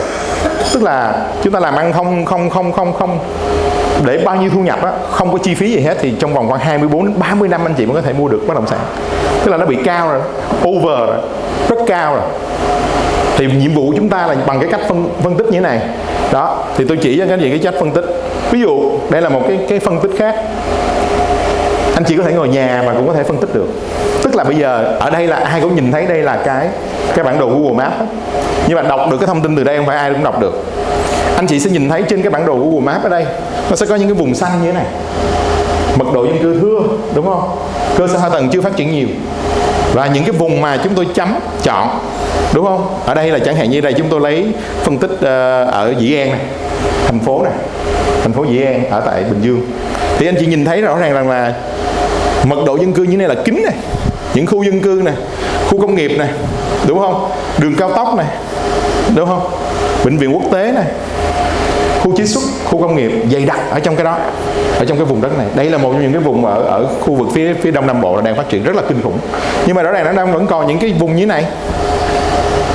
Tức là chúng ta làm ăn không không không không không để bao nhiêu thu nhập á, không có chi phí gì hết thì trong vòng khoảng 24 đến 30 năm anh chị mới có thể mua được bất động sản. Tức là nó bị cao rồi over rồi rất cao rồi thì nhiệm vụ chúng ta là bằng cái cách phân, phân tích như thế này. Đó thì tôi chỉ cho các anh chị cái cách phân tích. Ví dụ đây là một cái cái phân tích khác. Anh chị có thể ngồi nhà mà cũng có thể phân tích được. Tức là bây giờ ở đây là ai cũng nhìn thấy đây là cái cái bản đồ Google Maps đó. nhưng mà đọc được cái thông tin từ đây không phải ai cũng đọc được. Anh chị sẽ nhìn thấy trên cái bản đồ Google Maps ở đây nó sẽ có những cái vùng xanh như thế này. Mật độ dân cư thưa đúng không? Cơ sở hạ tầng chưa phát triển nhiều. Và những cái vùng mà chúng tôi chấm chọn đúng không? Ở đây là chẳng hạn như đây chúng tôi lấy phân tích uh, ở Dĩ An này thành phố này thành phố Dĩ An ở tại Bình Dương. Thì anh chị nhìn thấy rõ ràng rằng là mật độ dân cư như này là kín này những khu dân cư này khu công nghiệp này đúng không? Đường cao tốc này đúng không? Bệnh viện quốc tế này khu chế xuất khu công nghiệp dày đặc ở trong cái đó ở trong cái vùng đất này. Đây là một trong những cái vùng ở ở khu vực phía phía đông nam bộ là đang phát triển rất là kinh khủng. Nhưng mà rõ ràng nó đang vẫn còn những cái vùng như thế này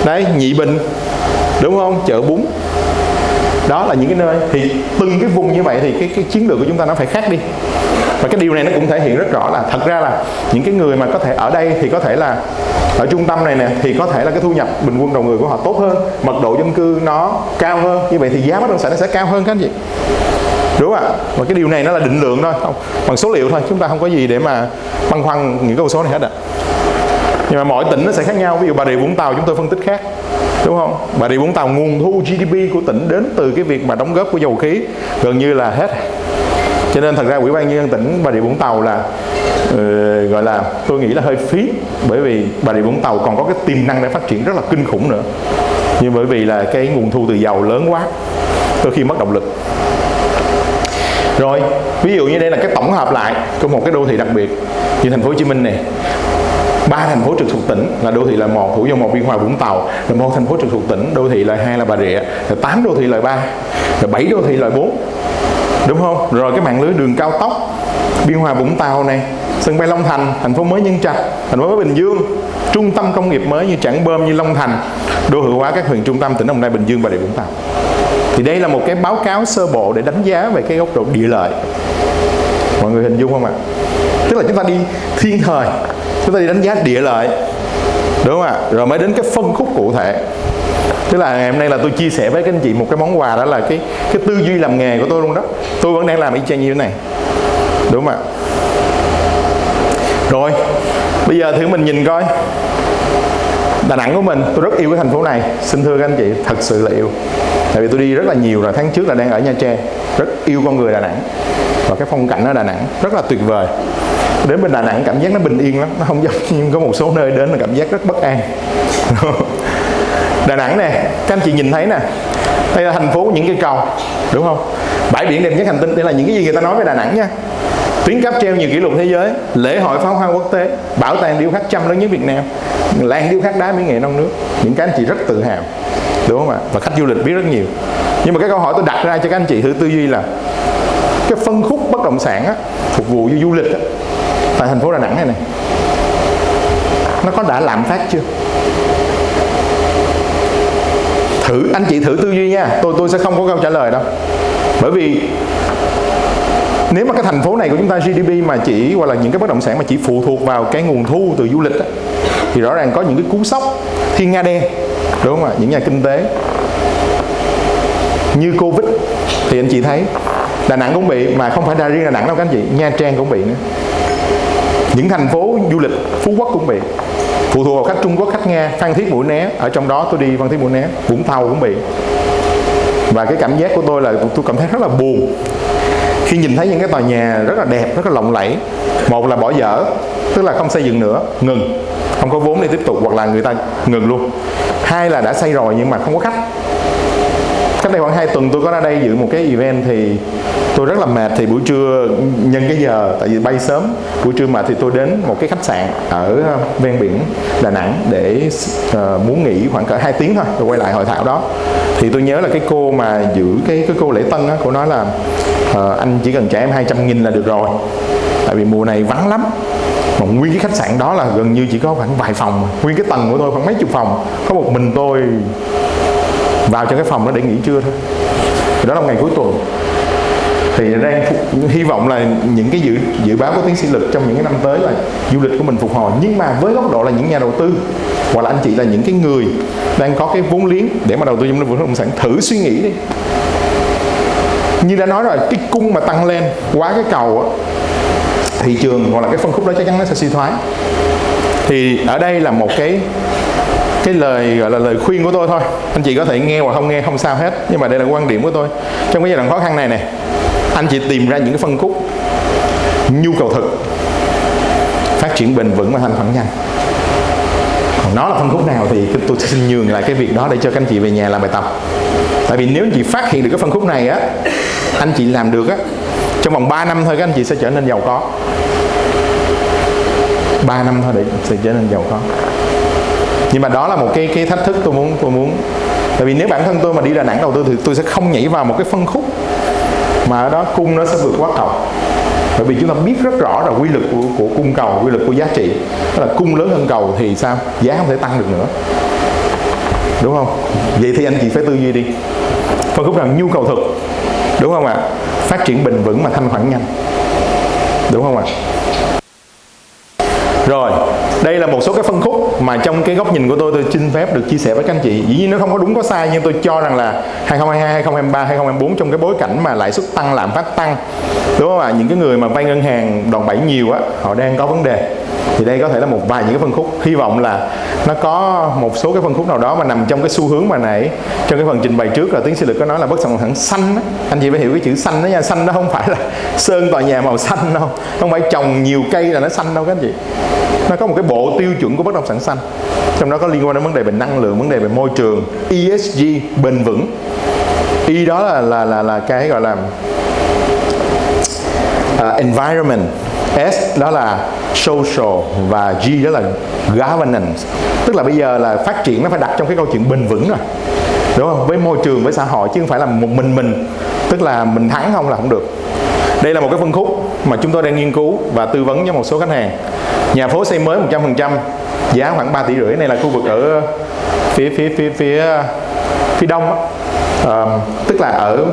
đây nhị bình. Đúng không? Chợ bún. Đó là những cái nơi. Thì từng cái vùng như vậy thì cái, cái chiến lược của chúng ta nó phải khác đi. Và cái điều này nó cũng thể hiện rất rõ là thật ra là những cái người mà có thể ở đây thì có thể là ở trung tâm này nè thì có thể là cái thu nhập bình quân đầu người của họ tốt hơn mật độ dân cư nó cao hơn. Như vậy thì giá bất động sản nó sẽ cao hơn các anh chị. Đúng không ạ? Và cái điều này nó là định lượng thôi không bằng số liệu thôi chúng ta không có gì để mà băn khoăn những cái con số này hết ạ nhưng mà mỗi tỉnh nó sẽ khác nhau. Ví dụ bà rịa vũng tàu chúng tôi phân tích khác đúng không? Bà rịa vũng tàu nguồn thu gdp của tỉnh đến từ cái việc mà đóng góp của dầu khí gần như là hết. Cho nên thật ra ủy ban nhân dân tỉnh bà rịa vũng tàu là uh, gọi là tôi nghĩ là hơi phí bởi vì bà rịa vũng tàu còn có cái tiềm năng để phát triển rất là kinh khủng nữa. Nhưng bởi vì là cái nguồn thu từ dầu lớn quá đôi khi mất động lực. Rồi ví dụ như đây là cái tổng hợp lại của một cái đô thị đặc biệt như thành phố Hồ Chí Minh này ba thành phố trực thuộc tỉnh là đô thị là một, thủ dầu một, biên hòa, vũng tàu. Là một thành phố trực thuộc tỉnh, đô thị loại hai là bà rịa, là tám đô thị loại ba, là bảy đô thị loại bốn. Đúng không? Rồi cái mạng lưới đường cao tốc, biên hòa, vũng tàu này, sân bay long thành thành phố mới nhân trạch, thành phố mới bình dương. Trung tâm công nghiệp mới như trảng bơm, như long thành, đô thị hóa các huyện trung tâm tỉnh đồng nai, bình dương và địa vũng tàu. Thì đây là một cái báo cáo sơ bộ để đánh giá về cái góc độ địa lợi. Mọi người hình dung không ạ? Tức là chúng ta đi thiên thời chúng ta đi đánh giá địa lợi. Đúng không ạ? Rồi mới đến cái phân khúc cụ thể. Tức là ngày hôm nay là tôi chia sẻ với các anh chị một cái món quà, đó là cái cái tư duy làm nghề của tôi luôn đó. Tôi vẫn đang làm y chang như thế này. Đúng không ạ? Rồi, bây giờ thử mình nhìn coi. Đà Nẵng của mình, tôi rất yêu cái thành phố này. Xin thưa các anh chị, thật sự là yêu. Tại vì tôi đi rất là nhiều rồi, tháng trước là đang ở Nha Trang. Rất yêu con người Đà Nẵng. Và cái phong cảnh ở Đà Nẵng rất là tuyệt vời đến bên Đà Nẵng cảm giác nó bình yên lắm nó không giống như có một số nơi đến là cảm giác rất bất an. Đà Nẵng nè các anh chị nhìn thấy nè đây là thành phố những cây cầu đúng không? Bãi biển đẹp nhất hành tinh đây là những cái gì người ta nói về Đà Nẵng nha. Tuyến cáp treo nhiều kỷ lục thế giới lễ hội pháo hoa quốc tế bảo tàng điêu khắc trăm lớn nhất Việt Nam làng điêu khắc đá mỹ nghệ non nước. Những cái anh chị rất tự hào đúng không ạ? Và khách du lịch biết rất nhiều. Nhưng mà cái câu hỏi tôi đặt ra cho các anh chị thử tư duy là cái phân khúc bất động sản á, phục vụ du lịch á, tại thành phố Đà Nẵng này này. Nó có đã lạm phát chưa? Thử anh chị thử tư duy nha. Tôi tôi sẽ không có câu trả lời đâu. Bởi vì nếu mà cái thành phố này của chúng ta GDP mà chỉ hoặc là những cái bất động sản mà chỉ phụ thuộc vào cái nguồn thu từ du lịch á, thì rõ ràng có những cái cú sốc thiên nga đen đúng không ạ? Những nhà kinh tế. Như covid thì anh chị thấy đà nẵng cũng bị mà không phải ra riêng đà nẵng đâu các anh chị nha trang cũng bị nữa những thành phố du lịch phú quốc cũng bị phụ thuộc vào khách trung quốc, khách nga, phan thiết mũi né. Ở trong đó tôi đi phan thiết mũi né, vũng tàu cũng bị và cái cảm giác của tôi là tôi cảm thấy rất là buồn khi nhìn thấy những cái tòa nhà rất là đẹp, rất là lộng lẫy. Một là bỏ dở, tức là không xây dựng nữa, ngừng. Không có vốn để tiếp tục, hoặc là người ta ngừng luôn. Hai là đã xây rồi nhưng mà không có khách. Cách đây khoảng 2 tuần tôi có ra đây dự một cái event thì tôi rất là mệt thì buổi trưa nhân cái giờ tại vì bay sớm buổi trưa mà thì tôi đến một cái khách sạn ở ờ, ven biển Đà Nẵng để uh, muốn nghỉ khoảng cỡ 2 tiếng thôi rồi quay lại hội thảo đó. Thì tôi nhớ là cái cô mà giữ cái cái cô lễ tân á cô nói là uh, anh chỉ cần trả em 200 nghìn là được rồi. Tại vì mùa này vắng lắm. Mà nguyên cái khách sạn đó là gần như chỉ có khoảng vài phòng nguyên cái tầng của tôi khoảng mấy chục phòng. Có một mình tôi vào trong cái phòng đó để nghỉ trưa thôi. Thì đó là ngày cuối tuần thì đang hy vọng là những cái dự dự báo của tiến sĩ lực trong những cái năm tới là du lịch của mình phục hồi. Nhưng mà với góc độ là những nhà đầu tư, hoặc là anh chị là những cái người đang có cái vốn liếng để mà đầu tư trong lĩnh vực bất động sản, thử suy nghĩ đi. Như đã nói rồi, cái cung mà tăng lên quá cái cầu á, thị trường hoặc là cái phân khúc đó chắc chắn nó sẽ suy thoái. Thì ở đây là một cái cái lời, gọi là lời khuyên của tôi thôi. Anh chị có thể nghe hoặc không nghe, không sao hết. Nhưng mà đây là quan điểm của tôi. Trong cái giai đoạn khó khăn này này anh chị tìm ra những cái phân khúc nhu cầu thực, phát triển bền vững và thanh khoản nhanh còn nó là phân khúc nào thì tôi xin nhường lại cái việc đó để cho các anh chị về nhà làm bài tập. Tại vì nếu anh chị phát hiện được cái phân khúc này á, anh chị làm được á, trong vòng 3 năm thôi các anh chị sẽ trở nên giàu có. 3 năm thôi để sẽ trở nên giàu có. Nhưng mà đó là một cái cái thách thức tôi muốn tôi muốn. Tại vì nếu bản thân tôi mà đi Đà Nẵng đầu tư thì tôi sẽ không nhảy vào một cái phân khúc mà ở đó cung nó sẽ vượt quá cầu. Bởi vì chúng ta biết rất rõ là quy luật của, của cung cầu quy luật của giá trị. Đó là cung lớn hơn cầu thì sao? Giá không thể tăng được nữa. Đúng không? Vậy thì anh chị phải tư duy đi. Phân khúc rằng nhu cầu thực. Đúng không ạ? Phát triển bền vững mà thanh khoản nhanh. Đúng không ạ? Rồi đây là một số cái phân khúc mà trong cái góc nhìn của tôi tôi xin phép được chia sẻ với các anh chị. Dĩ nhiên nó không có đúng có sai, nhưng tôi cho rằng là 2022 2023 2024 trong cái bối cảnh mà lãi suất tăng, lạm phát tăng. Đúng không ạ? Những cái người mà vay ngân hàng đòn bẩy nhiều á, họ đang có vấn đề thì đây có thể là một vài những cái phân khúc. Hy vọng là nó có một số cái phân khúc nào đó mà nằm trong cái xu hướng mà nãy trong cái phần trình bày trước là tiến sĩ lực có nói là bất động sản xanh đó. anh chị phải hiểu cái chữ xanh đó nha. Xanh đó không phải là sơn tòa nhà màu xanh đâu. Không phải trồng nhiều cây là nó xanh đâu các anh chị. Nó có một cái bộ tiêu chuẩn của bất động sản xanh. Trong đó có liên quan đến vấn đề về năng lượng vấn đề về môi trường ESG bền vững. E đó là là là là cái gọi là uh, environment. S đó là social và G đó là governance. Tức là bây giờ là phát triển nó phải đặt trong cái câu chuyện bền vững rồi. Đúng không? Với môi trường với xã hội chứ không phải là một mình mình. Tức là mình thắng không là không được. Đây là một cái phân khúc mà chúng tôi đang nghiên cứu và tư vấn cho một số khách hàng. Nhà phố xây mới 100% giá khoảng 3 tỷ rưỡi. Này là khu vực ở phía phía phía phía phía đông đó. À, tức là ở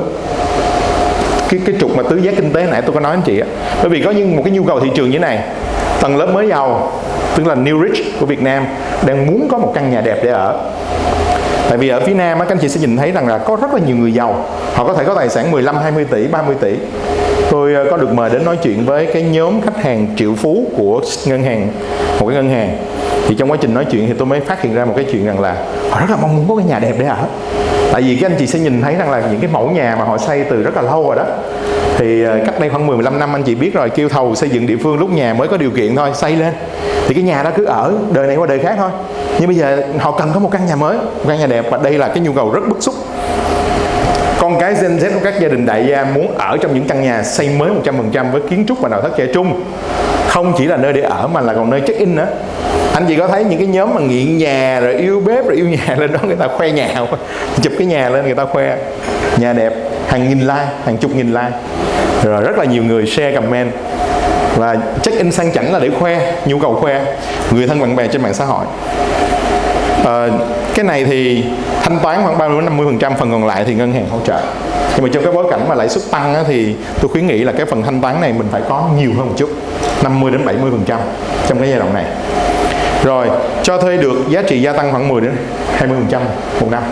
cái cái trục mà tứ giác kinh tế nãy tôi có nói anh chị á. Bởi vì có những một cái nhu cầu thị trường như thế này tầng lớp mới giàu tức là new rich của Việt Nam đang muốn có một căn nhà đẹp để ở. Tại vì ở phía Nam các anh chị sẽ nhìn thấy rằng là có rất là nhiều người giàu. Họ có thể có tài sản 15, 20 tỷ, 30 tỷ. Tôi ờ, có được mời đến nói chuyện với cái nhóm khách hàng triệu phú của ngân hàng Một cái ngân hàng. Thì trong quá trình nói chuyện thì tôi mới phát hiện ra một cái chuyện rằng là Họ rất là mong muốn có cái nhà đẹp để ở. Tại vì các anh chị sẽ nhìn thấy rằng là những cái mẫu nhà mà họ xây từ rất là lâu rồi đó thì ờ, cách đây khoảng 15 năm anh chị biết rồi, kêu thầu xây dựng địa phương lúc nhà mới có điều kiện thôi, xây lên. Thì cái nhà đó cứ ở, đời này qua đời khác thôi. Nhưng bây giờ họ cần có một căn nhà mới, một căn nhà đẹp và đây là cái nhu cầu rất bức xúc. Con cái Gen Z của các gia đình đại gia muốn ở trong những căn nhà xây mới 100% với kiến trúc và nội thất trẻ trung. Không chỉ là nơi để ở mà là còn nơi check in nữa. Anh chị có thấy những cái nhóm mà nghiện nhà rồi yêu bếp rồi yêu nhà lên đó người ta khoe nhà không? Chụp cái nhà lên người ta khoe. Nhà đẹp hàng nghìn like hàng chục nghìn like. Rồi rất là nhiều người share comment. Và check in sang chảnh là để khoe nhu cầu khoe. Người thân bạn bè trên mạng xã hội. À, cái này thì thanh toán khoảng 30 50 phần trăm phần còn lại thì ngân hàng hỗ trợ. Nhưng mà trong cái bối cảnh mà lãi suất tăng á, thì tôi khuyến nghị là cái phần thanh toán này mình phải có nhiều hơn một chút 50 đến 70 phần trăm trong cái giai đoạn này. Rồi cho thuê được giá trị gia tăng khoảng 10 đến 20 phần trăm một năm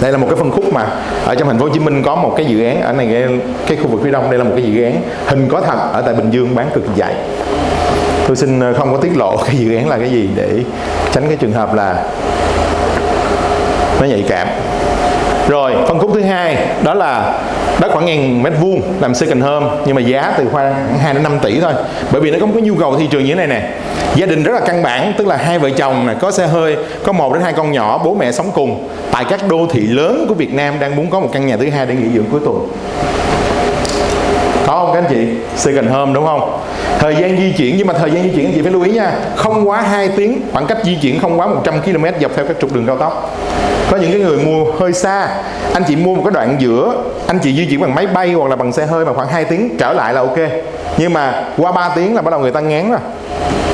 đây là một cái phân khúc mà ở trong thành phố Hồ Chí Minh có một cái dự án ở này cái, cái khu vực phía đông đây là một cái dự án hình có thật ở tại Bình Dương bán cực dạy tôi xin ờ, không có tiết lộ cái dự án là cái gì để tránh cái trường hợp là nó nhạy cảm. Rồi phân khúc thứ hai đó là đất khoảng ngàn mét vuông làm second home nhưng mà giá từ khoảng 2 đến 5 tỷ thôi. Bởi vì nó có một cái nhu cầu thị trường như thế này nè gia đình rất là căn bản, tức là hai vợ chồng này có xe hơi, có một đến hai con nhỏ, bố mẹ sống cùng. Tại các đô thị lớn của Việt Nam đang muốn có một căn nhà thứ hai để nghỉ dưỡng cuối tuần. Có không các anh chị? Second home, đúng không? Thời gian di chuyển, nhưng mà thời gian di chuyển anh chị phải lưu ý nha, không quá 2 tiếng, khoảng cách di chuyển không quá 100 km dọc theo các trục đường cao tốc. Có những cái người mua hơi xa, anh chị mua một cái đoạn giữa, anh chị di chuyển bằng máy bay hoặc là bằng xe hơi mà khoảng 2 tiếng trở lại là ok. Nhưng mà qua 3 tiếng là bắt đầu người ta ngán rồi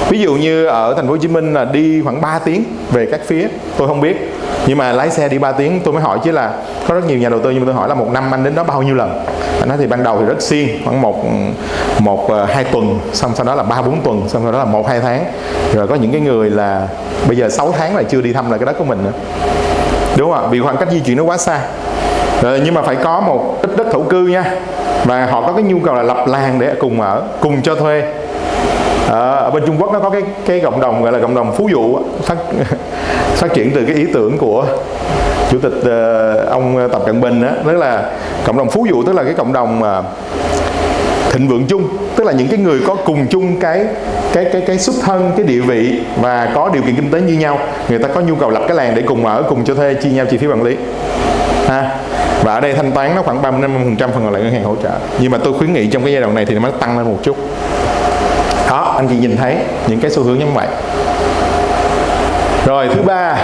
ví dụ như ở thành phố Hồ Chí Minh là đi khoảng 3 tiếng về các phía tôi không biết. Nhưng mà lái xe đi 3 tiếng tôi mới hỏi chứ là có rất nhiều nhà đầu tư nhưng mà tôi hỏi là một năm anh đến đó bao nhiêu lần? Anh nói thì ban đầu thì rất xiên khoảng một một ờ, hai tuần xong sau đó là ba bốn tuần xong sau đó là một hai tháng. Rồi có những cái người là bây giờ 6 tháng là chưa đi thăm lại cái đất của mình nữa. Đúng không ạ? Vì khoảng cách di chuyển nó quá xa. Rồi, nhưng mà phải có một ít đất thổ cư nha. Và họ có cái nhu cầu là lập làng để cùng ở cùng cho thuê à, ở bên Trung Quốc nó có cái cái cộng đồng gọi là cộng đồng phú dụ phát phát triển từ cái ý tưởng của chủ tịch uh, ông Tập Cận Bình đó tức là cộng đồng phú dụ tức là cái cộng đồng mà thịnh vượng chung tức là những cái người có cùng chung cái cái cái cái xuất thân cái địa vị và có điều kiện kinh tế như nhau người ta có nhu cầu lập cái làng để cùng ở cùng cho thuê chia nhau chi phí quản lý. Ha và ở đây thanh toán nó khoảng 30 50 phần phần còn lại ngân hàng hỗ trợ. Nhưng mà tôi khuyến nghị trong cái giai đoạn này thì nó tăng lên một chút anh chị nhìn thấy những cái xu hướng như vậy. Rồi thứ ba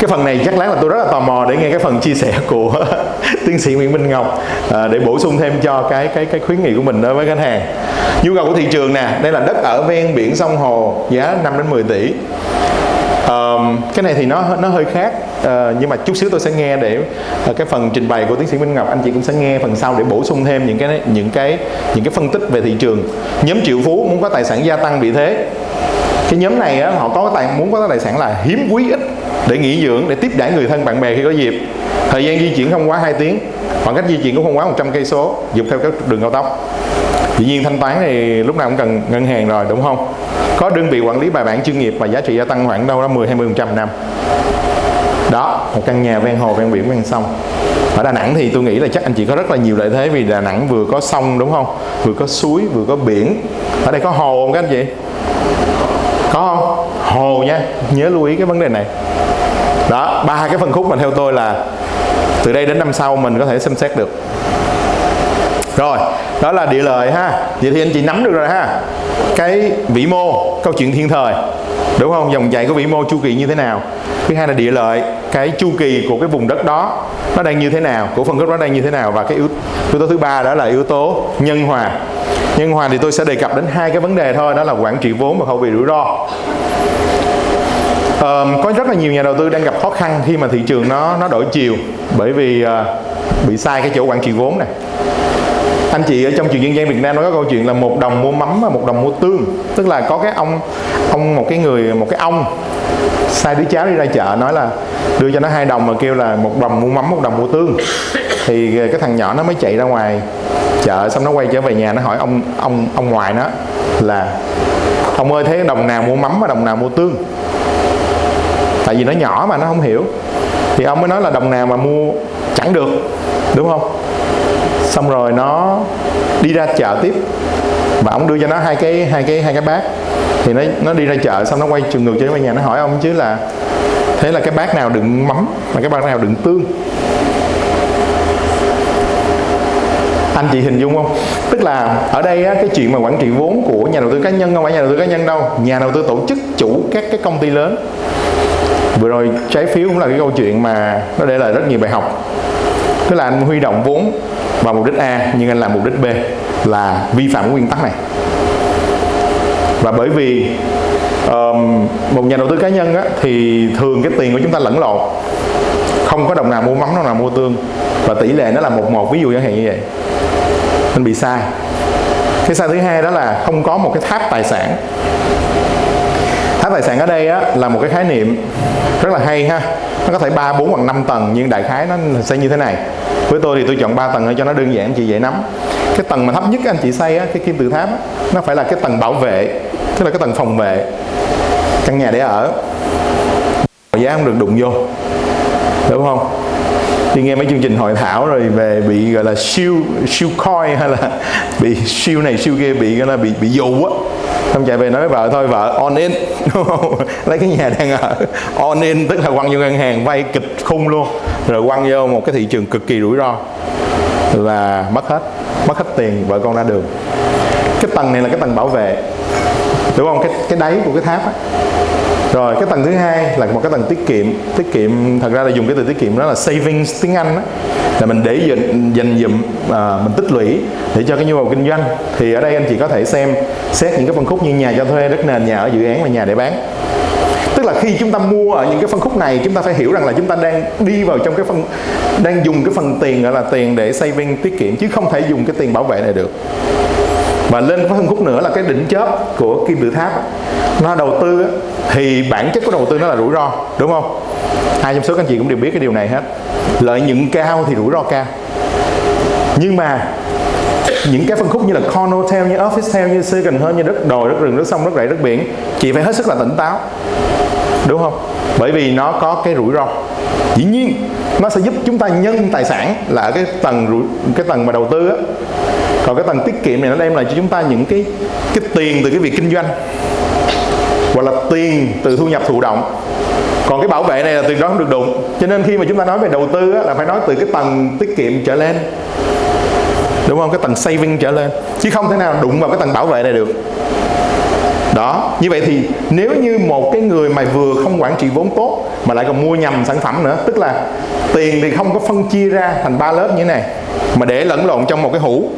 cái phần này chắc lắm là tôi rất là tò mò để nghe cái phần chia sẻ của tiến sĩ Nguyễn Minh Ngọc à, để bổ sung thêm cho cái cái cái khuyến nghị của mình đối với khách hàng. Nhu cầu của thị trường nè đây là đất ở ven biển sông hồ giá 5 đến 10 tỷ. Um, cái này thì nó nó hơi khác. Ờ, nhưng mà chút xíu tôi sẽ nghe để uh, cái phần trình bày của tiến sĩ Minh Ngọc anh chị cũng sẽ nghe phần sau để bổ sung thêm những cái những cái những cái phân tích về thị trường. Nhóm triệu phú muốn có tài sản gia tăng vị thế. Cái nhóm này á, họ có tài muốn có tài sản là hiếm quý ít để nghỉ dưỡng để tiếp đãi người thân bạn bè khi có dịp. Thời gian di chuyển không quá 2 tiếng khoảng cách di chuyển cũng không quá 100 cây số dọc theo các đường cao tốc. Dĩ nhiên thanh toán thì lúc nào cũng cần ngân hàng rồi đúng không? Có đơn vị quản lý bài bản chuyên nghiệp và giá trị gia tăng khoảng đâu đó 10 20 trăm năm đó, một căn nhà ven hồ, ven biển, ven sông. Ở Đà Nẵng thì tôi nghĩ là chắc anh chị có rất là nhiều lợi thế vì Đà Nẵng vừa có sông, đúng không? Vừa có suối, vừa có biển. Ở đây có hồ không các anh chị? Có không? Hồ nha, nhớ lưu ý cái vấn đề này. Đó, ba cái phân khúc mà theo tôi là từ đây đến năm sau mình có thể xem xét được rồi đó là địa lợi ha. Vậy thì anh chị nắm được rồi ha. Cái vĩ mô câu chuyện thiên thời. Đúng không? Dòng chảy của vĩ mô chu kỳ như thế nào? Thứ hai là địa lợi cái chu kỳ của cái vùng đất đó nó đang như thế nào? Của phân khúc đó đang như thế nào? Và cái yếu, yếu tố thứ ba đó là yếu tố nhân hòa. Nhân hòa thì tôi sẽ đề cập đến hai cái vấn đề thôi đó là quản trị vốn và hậu vị rủi ro. Um, có rất là nhiều nhà đầu tư đang gặp khó khăn khi mà thị trường nó nó đổi chiều bởi vì uh, bị sai cái chỗ quản trị vốn này anh chị ở trong chuyện dân gian Việt Nam nó có câu chuyện là một đồng mua mắm và một đồng mua tương. Tức là có cái ông ông một cái người, một cái ông sai đứa cháu đi ra chợ nói là đưa cho nó hai đồng mà kêu là một đồng mua mắm, một đồng mua tương. Thì cái thằng nhỏ nó mới chạy ra ngoài chợ xong nó quay trở về nhà nó hỏi ông ông ông ngoại nó là ông ơi, thấy đồng nào mua mắm và đồng nào mua tương? Tại vì nó nhỏ mà, nó không hiểu. Thì ông mới nói là đồng nào mà mua chẳng được đúng không? Xong rồi nó đi ra chợ tiếp. Và ông đưa cho nó hai cái hai cái hai cái bát. Thì nó nó đi ra chợ xong nó quay trường ngược trở về nhà nó hỏi ông chứ là thế là cái bát nào đựng mắm mà cái bát nào đựng tương? Anh chị hình dung không? Tức là ở đây á, cái chuyện mà quản trị vốn của nhà đầu tư cá nhân không phải nhà đầu tư cá nhân đâu. Nhà đầu tư tổ chức chủ các cái công ty lớn. Vừa rồi trái phiếu cũng là cái câu chuyện mà nó để lại rất nhiều bài học. Tức là anh huy động vốn vào mục đích A nhưng anh làm mục đích B là vi phạm nguyên tắc này. Và bởi vì um, một nhà đầu tư cá nhân á, thì thường cái tiền của chúng ta lẫn lộn. Không có đồng nào mua mắm đồng nào mua tương. Và tỷ lệ nó là một một ví dụ chẳng hạn như vậy. Nên bị sai. Cái sai thứ hai đó là không có một cái tháp tài sản. Tháp tài sản ở đây á, là một cái khái niệm rất là hay ha nó có thể ba bốn hoặc năm tầng nhưng đại khái nó sẽ như thế này. Với tôi thì tôi chọn 3 tầng cho nó đơn giản chị dễ nắm. Cái tầng mà thấp nhất anh chị xây á, cái kim tự tháp á, nó phải là cái tầng bảo vệ tức là cái tầng phòng vệ. Căn nhà để ở. Giá không được đụng vô. Đúng không? Đi nghe mấy chương trình hội thảo rồi về bị gọi là siêu siêu coi hay là bị siêu này siêu kia bị gọi là bị bị dụ á xong chạy về nói với vợ, thôi vợ, on in. Đúng không lấy cái nhà đang ở. On in, tức là quăng vô ngân hàng, vay kịch khung luôn. Rồi quăng vô một cái thị trường cực kỳ rủi ro. Là mất hết mất hết tiền, vợ con ra đường. Cái tầng này là cái tầng bảo vệ. Đúng không? Cái cái đáy của cái tháp á rồi cái tầng thứ hai là một cái tầng tiết kiệm. Tiết kiệm thật ra là dùng cái từ tiết kiệm đó là savings tiếng anh đó là mình để dành dành dụm à, mình tích lũy để cho cái nhu cầu kinh doanh. Thì ở đây anh chị có thể xem xét những cái phân khúc như nhà cho thuê đất nền nhà ở dự án và nhà để bán. Tức là khi chúng ta mua ở những cái phân khúc này chúng ta phải hiểu rằng là chúng ta đang đi vào trong cái phần đang dùng cái phần tiền gọi là tiền để saving tiết kiệm chứ không thể dùng cái tiền bảo vệ này được và lên phân khúc nữa là cái đỉnh chớp của kim tự tháp. Nó đầu tư thì bản chất của đầu tư nó là rủi ro, đúng không? Hai trong số các anh chị cũng đều biết cái điều này hết. Lợi nhuận cao thì rủi ro cao. Nhưng mà những cái phân khúc như là con hotel như office hotel như second hơn như đất đồi, đất rừng, đất sông, đất rẫy, đất biển, chị phải hết sức là tỉnh táo. Đúng không? Bởi vì nó có cái rủi ro. Dĩ nhiên, nó sẽ giúp chúng ta nhân tài sản là ở cái tầng cái tầng mà đầu tư á còn cái tầng tiết kiệm này nó đem lại cho chúng ta những cái cái tiền từ cái việc kinh doanh hoặc là tiền từ thu nhập thụ động. Còn cái bảo vệ này là tiền đó không được đụng. Cho nên khi mà chúng ta nói về đầu tư á, là phải nói từ cái tầng tiết kiệm trở lên. Đúng không? Cái tầng saving trở lên. Chứ không thể nào đụng vào cái tầng bảo vệ này được đó. Như vậy thì nếu như một cái người mà vừa không quản trị vốn tốt mà lại còn mua nhầm sản phẩm nữa, tức là tiền thì không có phân chia ra thành ba lớp như thế này, mà để lẫn lộn trong một cái hũ,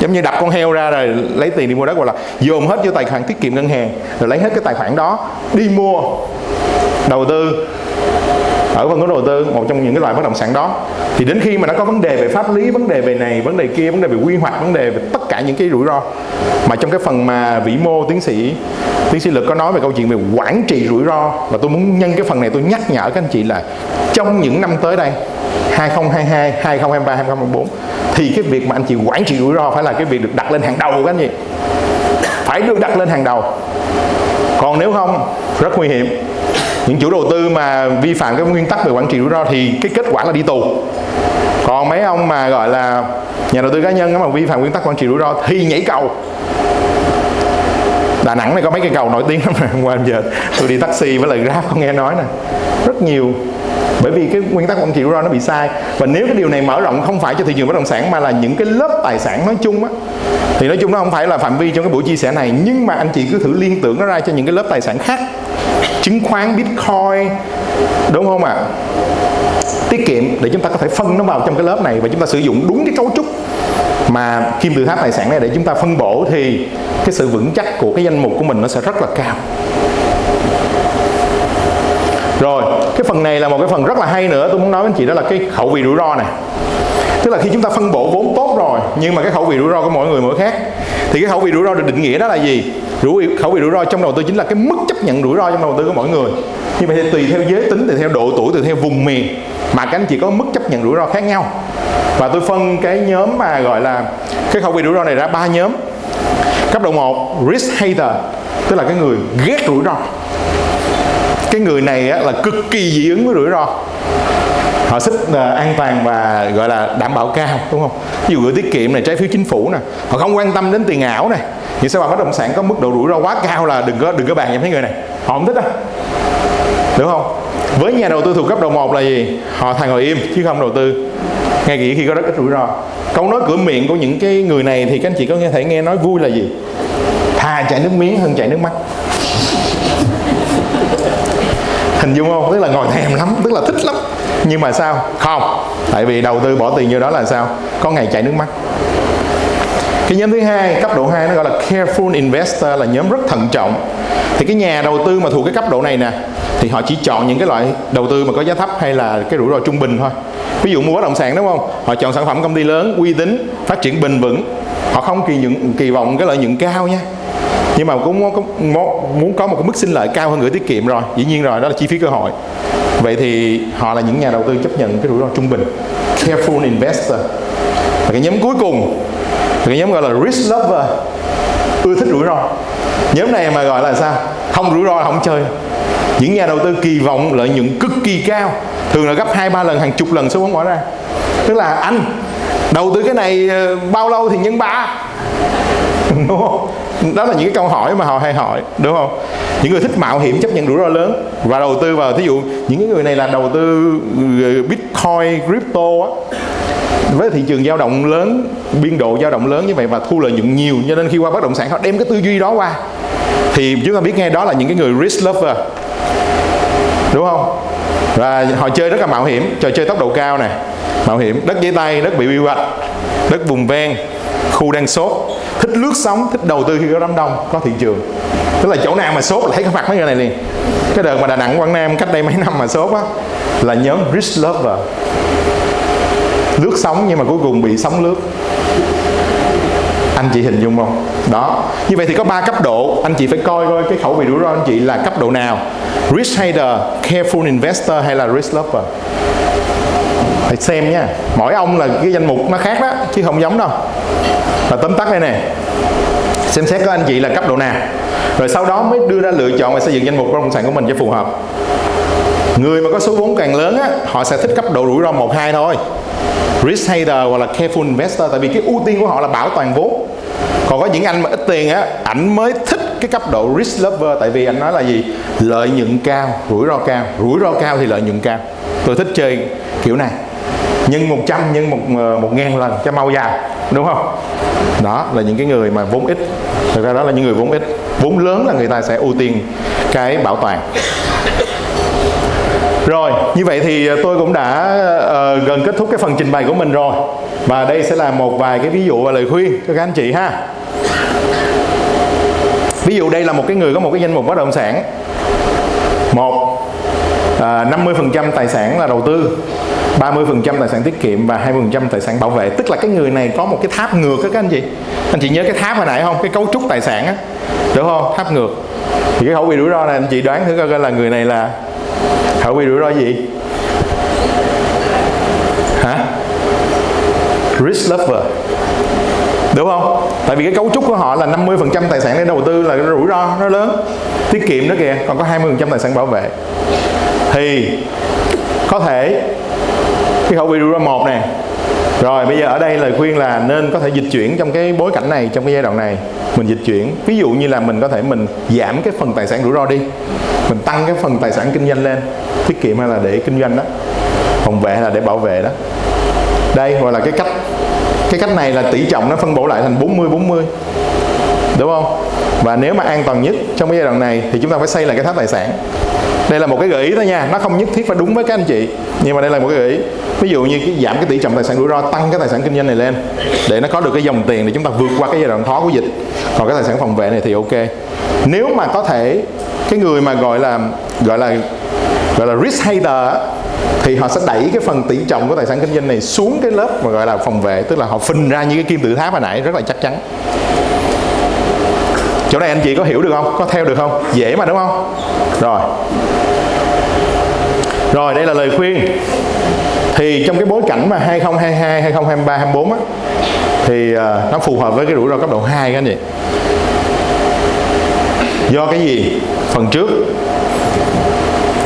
giống như đập con heo ra rồi lấy tiền đi mua đất hoặc là dồn hết vô tài khoản tiết kiệm ngân hàng, rồi lấy hết cái tài khoản đó đi mua, đầu tư ở phân khúc đầu tư một trong những cái loại bất động sản đó. Thì đến khi mà nó có vấn đề về pháp lý vấn đề về này vấn đề kia vấn đề về quy hoạch vấn đề về tất cả những cái rủi ro mà trong cái phần mà vĩ mô tiến sĩ tiến sĩ lực có nói về câu chuyện về quản trị rủi ro và tôi muốn nhân cái phần này tôi nhắc nhở các anh chị là trong những năm tới đây 2022, 2023, 2024 thì cái việc mà anh chị quản trị rủi ro phải là cái việc được đặt lên hàng đầu của các anh chị. Phải được đặt lên hàng đầu. Còn nếu không rất nguy hiểm những chủ đầu tư mà vi phạm cái nguyên tắc về quản trị rủi ro thì cái kết quả là đi tù. Còn mấy ông mà gọi là nhà đầu tư cá nhân mà vi phạm nguyên tắc quản trị rủi ro thì nhảy cầu. Đà Nẵng này có mấy cây cầu nổi tiếng lắm nè hôm qua giờ tôi đi taxi với lời Grab không nghe nói nè. Rất nhiều. Bởi vì cái nguyên tắc quản trị rủi ro nó bị sai. Và nếu cái điều này mở rộng không phải cho thị trường bất động sản mà là những cái lớp tài sản nói chung á, thì nói chung nó không phải là phạm vi trong cái buổi chia sẻ này. Nhưng mà anh chị cứ thử liên tưởng nó ra cho những cái lớp tài sản khác chứng khoán, bitcoin, đúng không ạ? À? tiết kiệm để chúng ta có thể phân nó vào trong cái lớp này và chúng ta sử dụng đúng cái cấu trúc mà kim tự tháp tài sản này để chúng ta phân bổ thì cái sự vững chắc của cái danh mục của mình nó sẽ rất là cao. Rồi, cái phần này là một cái phần rất là hay nữa. Tôi muốn nói với anh chị đó là cái khẩu vị rủi ro này. Tức là khi chúng ta phân bổ vốn tốt rồi, nhưng mà cái khẩu vị rủi ro của mỗi người mỗi khác, thì cái khẩu vị rủi ro được định nghĩa đó là gì? Rủi khẩu vị rủi ro trong đầu tư chính là cái mức chấp nhận rủi ro trong đầu tư của mỗi người. Nhưng mà tùy theo giới tính tùy theo độ tuổi tùy theo vùng miền mà các anh chị có mức chấp nhận rủi ro khác nhau. Và tôi phân cái nhóm mà gọi là cái khẩu vị rủi ro này ra ba nhóm. Cấp độ 1 risk hater tức là cái người ghét rủi ro. Cái người này á, là cực kỳ dị ứng với rủi ro họ xích uh, ờ, an toàn và gọi là đảm bảo cao đúng không? Ví dụ gửi tiết kiệm này trái phiếu chính phủ nè họ không quan tâm đến tiền ảo này. Những sao mà bất động sản có mức độ rủi ro quá cao là đừng có đừng có bàn với mấy người này? Họ không thích đâu đúng không? Với nhà đầu tư thuộc cấp độ 1 là gì? Họ thà ngồi im chứ không đầu tư. Ngay kỹ khi có rất ít rủi ro. Câu nói cửa miệng của những cái người này thì các anh chị có nghe thể nghe nói vui là gì? Thà chảy nước miếng hơn chảy nước mắt. Hình dung không? Tức là ngồi thèm lắm tức là thích lắm nhưng mà sao? Không. Tại vì đầu tư bỏ tiền vô đó là sao? Có ngày chảy nước mắt. Cái nhóm thứ hai cấp độ 2 nó gọi là careful investor là nhóm rất thận trọng. Thì cái nhà đầu tư mà thuộc cái cấp độ này nè thì họ chỉ chọn những cái loại đầu tư mà có giá thấp hay là cái rủi ro trung bình thôi. Ví dụ mua bất động sản đúng không? Họ chọn sản phẩm công ty lớn uy tín phát triển bền vững. Họ không kỳ những kỳ vọng cái lợi nhuận cao nha. Nhưng mà cũng muốn, muốn có một cái mức sinh lợi cao hơn gửi tiết kiệm rồi. Dĩ nhiên rồi đó là chi phí cơ hội vậy thì họ là những nhà đầu tư chấp nhận cái rủi ro trung bình. Careful investor. Và cái nhóm cuối cùng, cái nhóm gọi là risk lover, ưa thích rủi ro. Nhóm này mà gọi là sao? Không rủi ro là không chơi. Những nhà đầu tư kỳ vọng, lợi nhuận cực kỳ cao, thường là gấp hai, ba lần, hàng chục lần số vốn bỏ ra. Tức là anh, đầu tư cái này ờ, bao lâu thì nhân ba? Đúng không? Đó là những cái câu hỏi mà họ hay hỏi, đúng không? Những người thích mạo hiểm chấp nhận rủi ro lớn và đầu tư vào, thí dụ những cái người này là đầu tư ờ, bitcoin, crypto á, với thị trường dao động lớn, biên độ dao động lớn như vậy và thu lợi nhuận nhiều, cho nên khi qua bất động sản họ đem cái tư duy đó qua, thì chúng ta biết ngay đó là những cái người risk lover, đúng không? Và họ chơi rất là mạo hiểm, trò chơi tốc độ cao này mạo hiểm, đất giấy tay, đất bị quy hoạch, đất vùng ven, khu đang sốt thích lướt sóng, thích đầu tư khi có đám đông, có thị trường. Tức là chỗ nào mà sốt là thấy cái mặt mấy người này liền. Cái đợt mà đà nẵng, quảng nam cách đây mấy năm mà sốt á, là nhóm risk lover. Lướt sóng nhưng mà cuối cùng bị sóng lướt. Anh chị hình dung không? Đó. Như vậy thì có ba cấp độ, anh chị phải coi coi cái khẩu vị rủi ro anh chị là cấp độ nào. Risk hater, careful investor hay là risk lover? Phải xem nha. Mỗi ông là cái danh mục nó khác đó, chứ không giống đâu và tóm tắt đây nè. Xem xét các anh chị là cấp độ nào. Rồi sau đó mới đưa ra lựa chọn và xây dựng danh mục bất động sản của mình cho phù hợp. Người mà có số vốn càng lớn á, họ sẽ thích cấp độ rủi ro một, hai thôi. Risk hater hoặc là careful investor, tại vì cái ưu tiên của họ là bảo toàn vốn. Còn có những anh mà ít tiền á, ảnh mới thích cái cấp độ risk lover, tại vì anh nói là gì? Lợi nhuận cao, rủi ro cao. Rủi ro cao thì lợi nhuận cao. Tôi thích chơi kiểu này nhân 100 nhân một ờ, một ngàn lần cho mau già đúng không? Đó là những cái người mà vốn ít. Thực ra đó là những người vốn ít. Vốn lớn là người ta sẽ ưu tiên cái bảo toàn rồi, như vậy thì ờ, tôi cũng đã uh, gần kết thúc cái phần trình bày của mình rồi. Và đây sẽ là một vài cái ví dụ và lời khuyên cho các anh chị ha. Ví dụ đây là một cái người có một cái danh mục bất động sản. Một, ờ, uh, 50% tài sản là đầu tư. 30% tài sản tiết kiệm và 20% tài sản bảo vệ. Tức là cái người này có một cái tháp ngược đó các anh chị. Anh chị nhớ cái tháp hồi nãy không? Cái cấu trúc tài sản á. Đúng không? Tháp ngược. Thì cái khẩu vị rủi ro này anh chị đoán thử coi là người này là khẩu vị rủi ro gì? Hả? Risk lover. Đúng không? Tại vì cái cấu trúc của họ là 50% tài sản để đầu tư là rủi ro nó lớn. Tiết kiệm đó kìa, còn có 20% tài sản bảo vệ. Thì có thể cái khẩu vị rủi ro một nè. Rồi, bây giờ ở đây lời khuyên là nên có thể dịch chuyển trong cái bối cảnh này, trong cái giai đoạn này. Mình dịch chuyển. Ví dụ như là mình có thể mình giảm cái phần tài sản rủi ro đi. Mình tăng cái phần tài sản kinh doanh lên. Tiết kiệm hay là để kinh doanh đó. Phòng vệ hay là để bảo vệ đó. Đây, gọi là cái cách. Cái cách này là tỷ trọng nó phân bổ lại thành 40 40 đúng không? Và nếu mà an toàn nhất trong cái giai đoạn này thì chúng ta phải xây lại cái tháp tài sản. Đây là một cái gợi ý thôi nha. Nó không nhất thiết phải đúng với các anh chị. Nhưng mà đây là một cái gợi ý ví dụ như cái giảm cái tỷ trọng tài sản rủi ro, tăng cái tài sản kinh doanh này lên, để nó có được cái dòng tiền để chúng ta vượt qua cái giai đoạn khó của dịch. Còn cái tài sản phòng vệ này thì ok. Nếu mà có thể, cái người mà gọi là gọi là gọi là risk hater thì họ sẽ đẩy cái phần tỷ trọng của tài sản kinh doanh này xuống cái lớp mà gọi là phòng vệ. Tức là họ phình ra như cái kim tự tháp hồi nãy, rất là chắc chắn. Chỗ này anh chị có hiểu được không? Có theo được không? Dễ mà, đúng không? Rồi. Rồi, đây là lời khuyên thì trong cái bối cảnh mà 2022 2023 24 á thì uh, nó phù hợp với cái rủi ro cấp độ 2 các anh chị. Do cái gì? Phần trước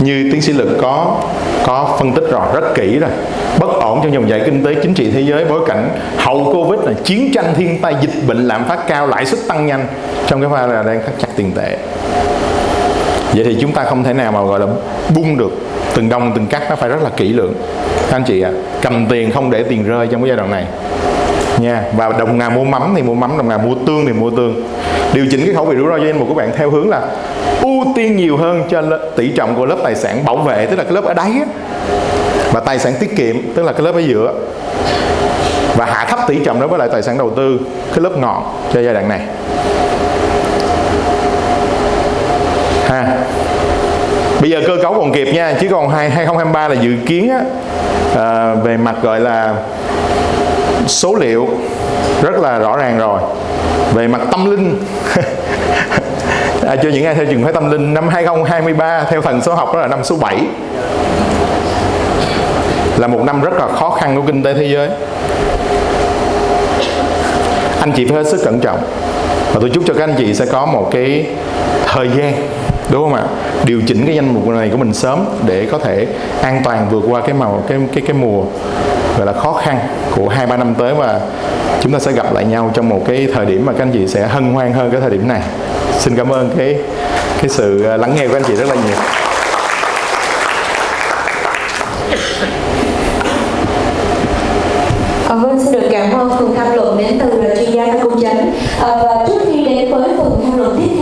như tiến sĩ lực có có phân tích rồi rất kỹ rồi. Bất ổn trong dòng chảy kinh tế chính trị thế giới bối cảnh hậu covid là chiến tranh thiên tai dịch bệnh lạm phát cao lãi suất tăng nhanh trong cái pha là đang thắt chặt tiền tệ. Vậy thì chúng ta không thể nào mà gọi là bung được từng đồng từng cắt nó phải rất là kỹ lưỡng. Anh chị ạ à, cầm tiền không để tiền rơi trong cái giai đoạn này. Nha và đồng nào mua mắm thì mua mắm đồng nào mua tương thì mua tương. Điều chỉnh cái khẩu vị rủi ro cho danh mục của bạn theo hướng là ưu tiên nhiều hơn cho tỷ trọng của lớp tài sản bảo vệ tức là cái lớp ở đáy á, và tài sản tiết kiệm tức là cái lớp ở giữa và hạ thấp tỷ trọng đối với lại tài sản đầu tư cái lớp ngọn cho giai đoạn này. Ha bây giờ cơ cấu còn kịp nha chứ còn 2023 là dự kiến á, à, về mặt gọi là số liệu rất là rõ ràng rồi. Về mặt tâm linh à, cho những ai theo trường phái tâm linh năm 2023 theo phần số học đó là năm số 7 là một năm rất là khó khăn của kinh tế thế giới. Anh chị phải hết sức cẩn trọng. Và tôi chúc cho các anh chị sẽ có một cái thời gian đúng không ạ? Điều chỉnh cái danh mục này của mình sớm để có thể an toàn vượt qua cái màu cái cái cái mùa gọi là khó khăn của hai ba năm tới và chúng ta sẽ gặp lại nhau trong một cái thời điểm mà các anh chị sẽ hân hoan hơn cái thời điểm này. Xin cảm ơn cái cái sự ờ, lắng nghe của anh chị rất là nhiều. À, vâng, xin được cảm ơn phần tham luận đến từ chuyên gia công chánh. À, và trước khi đến với phần tham luận tiếp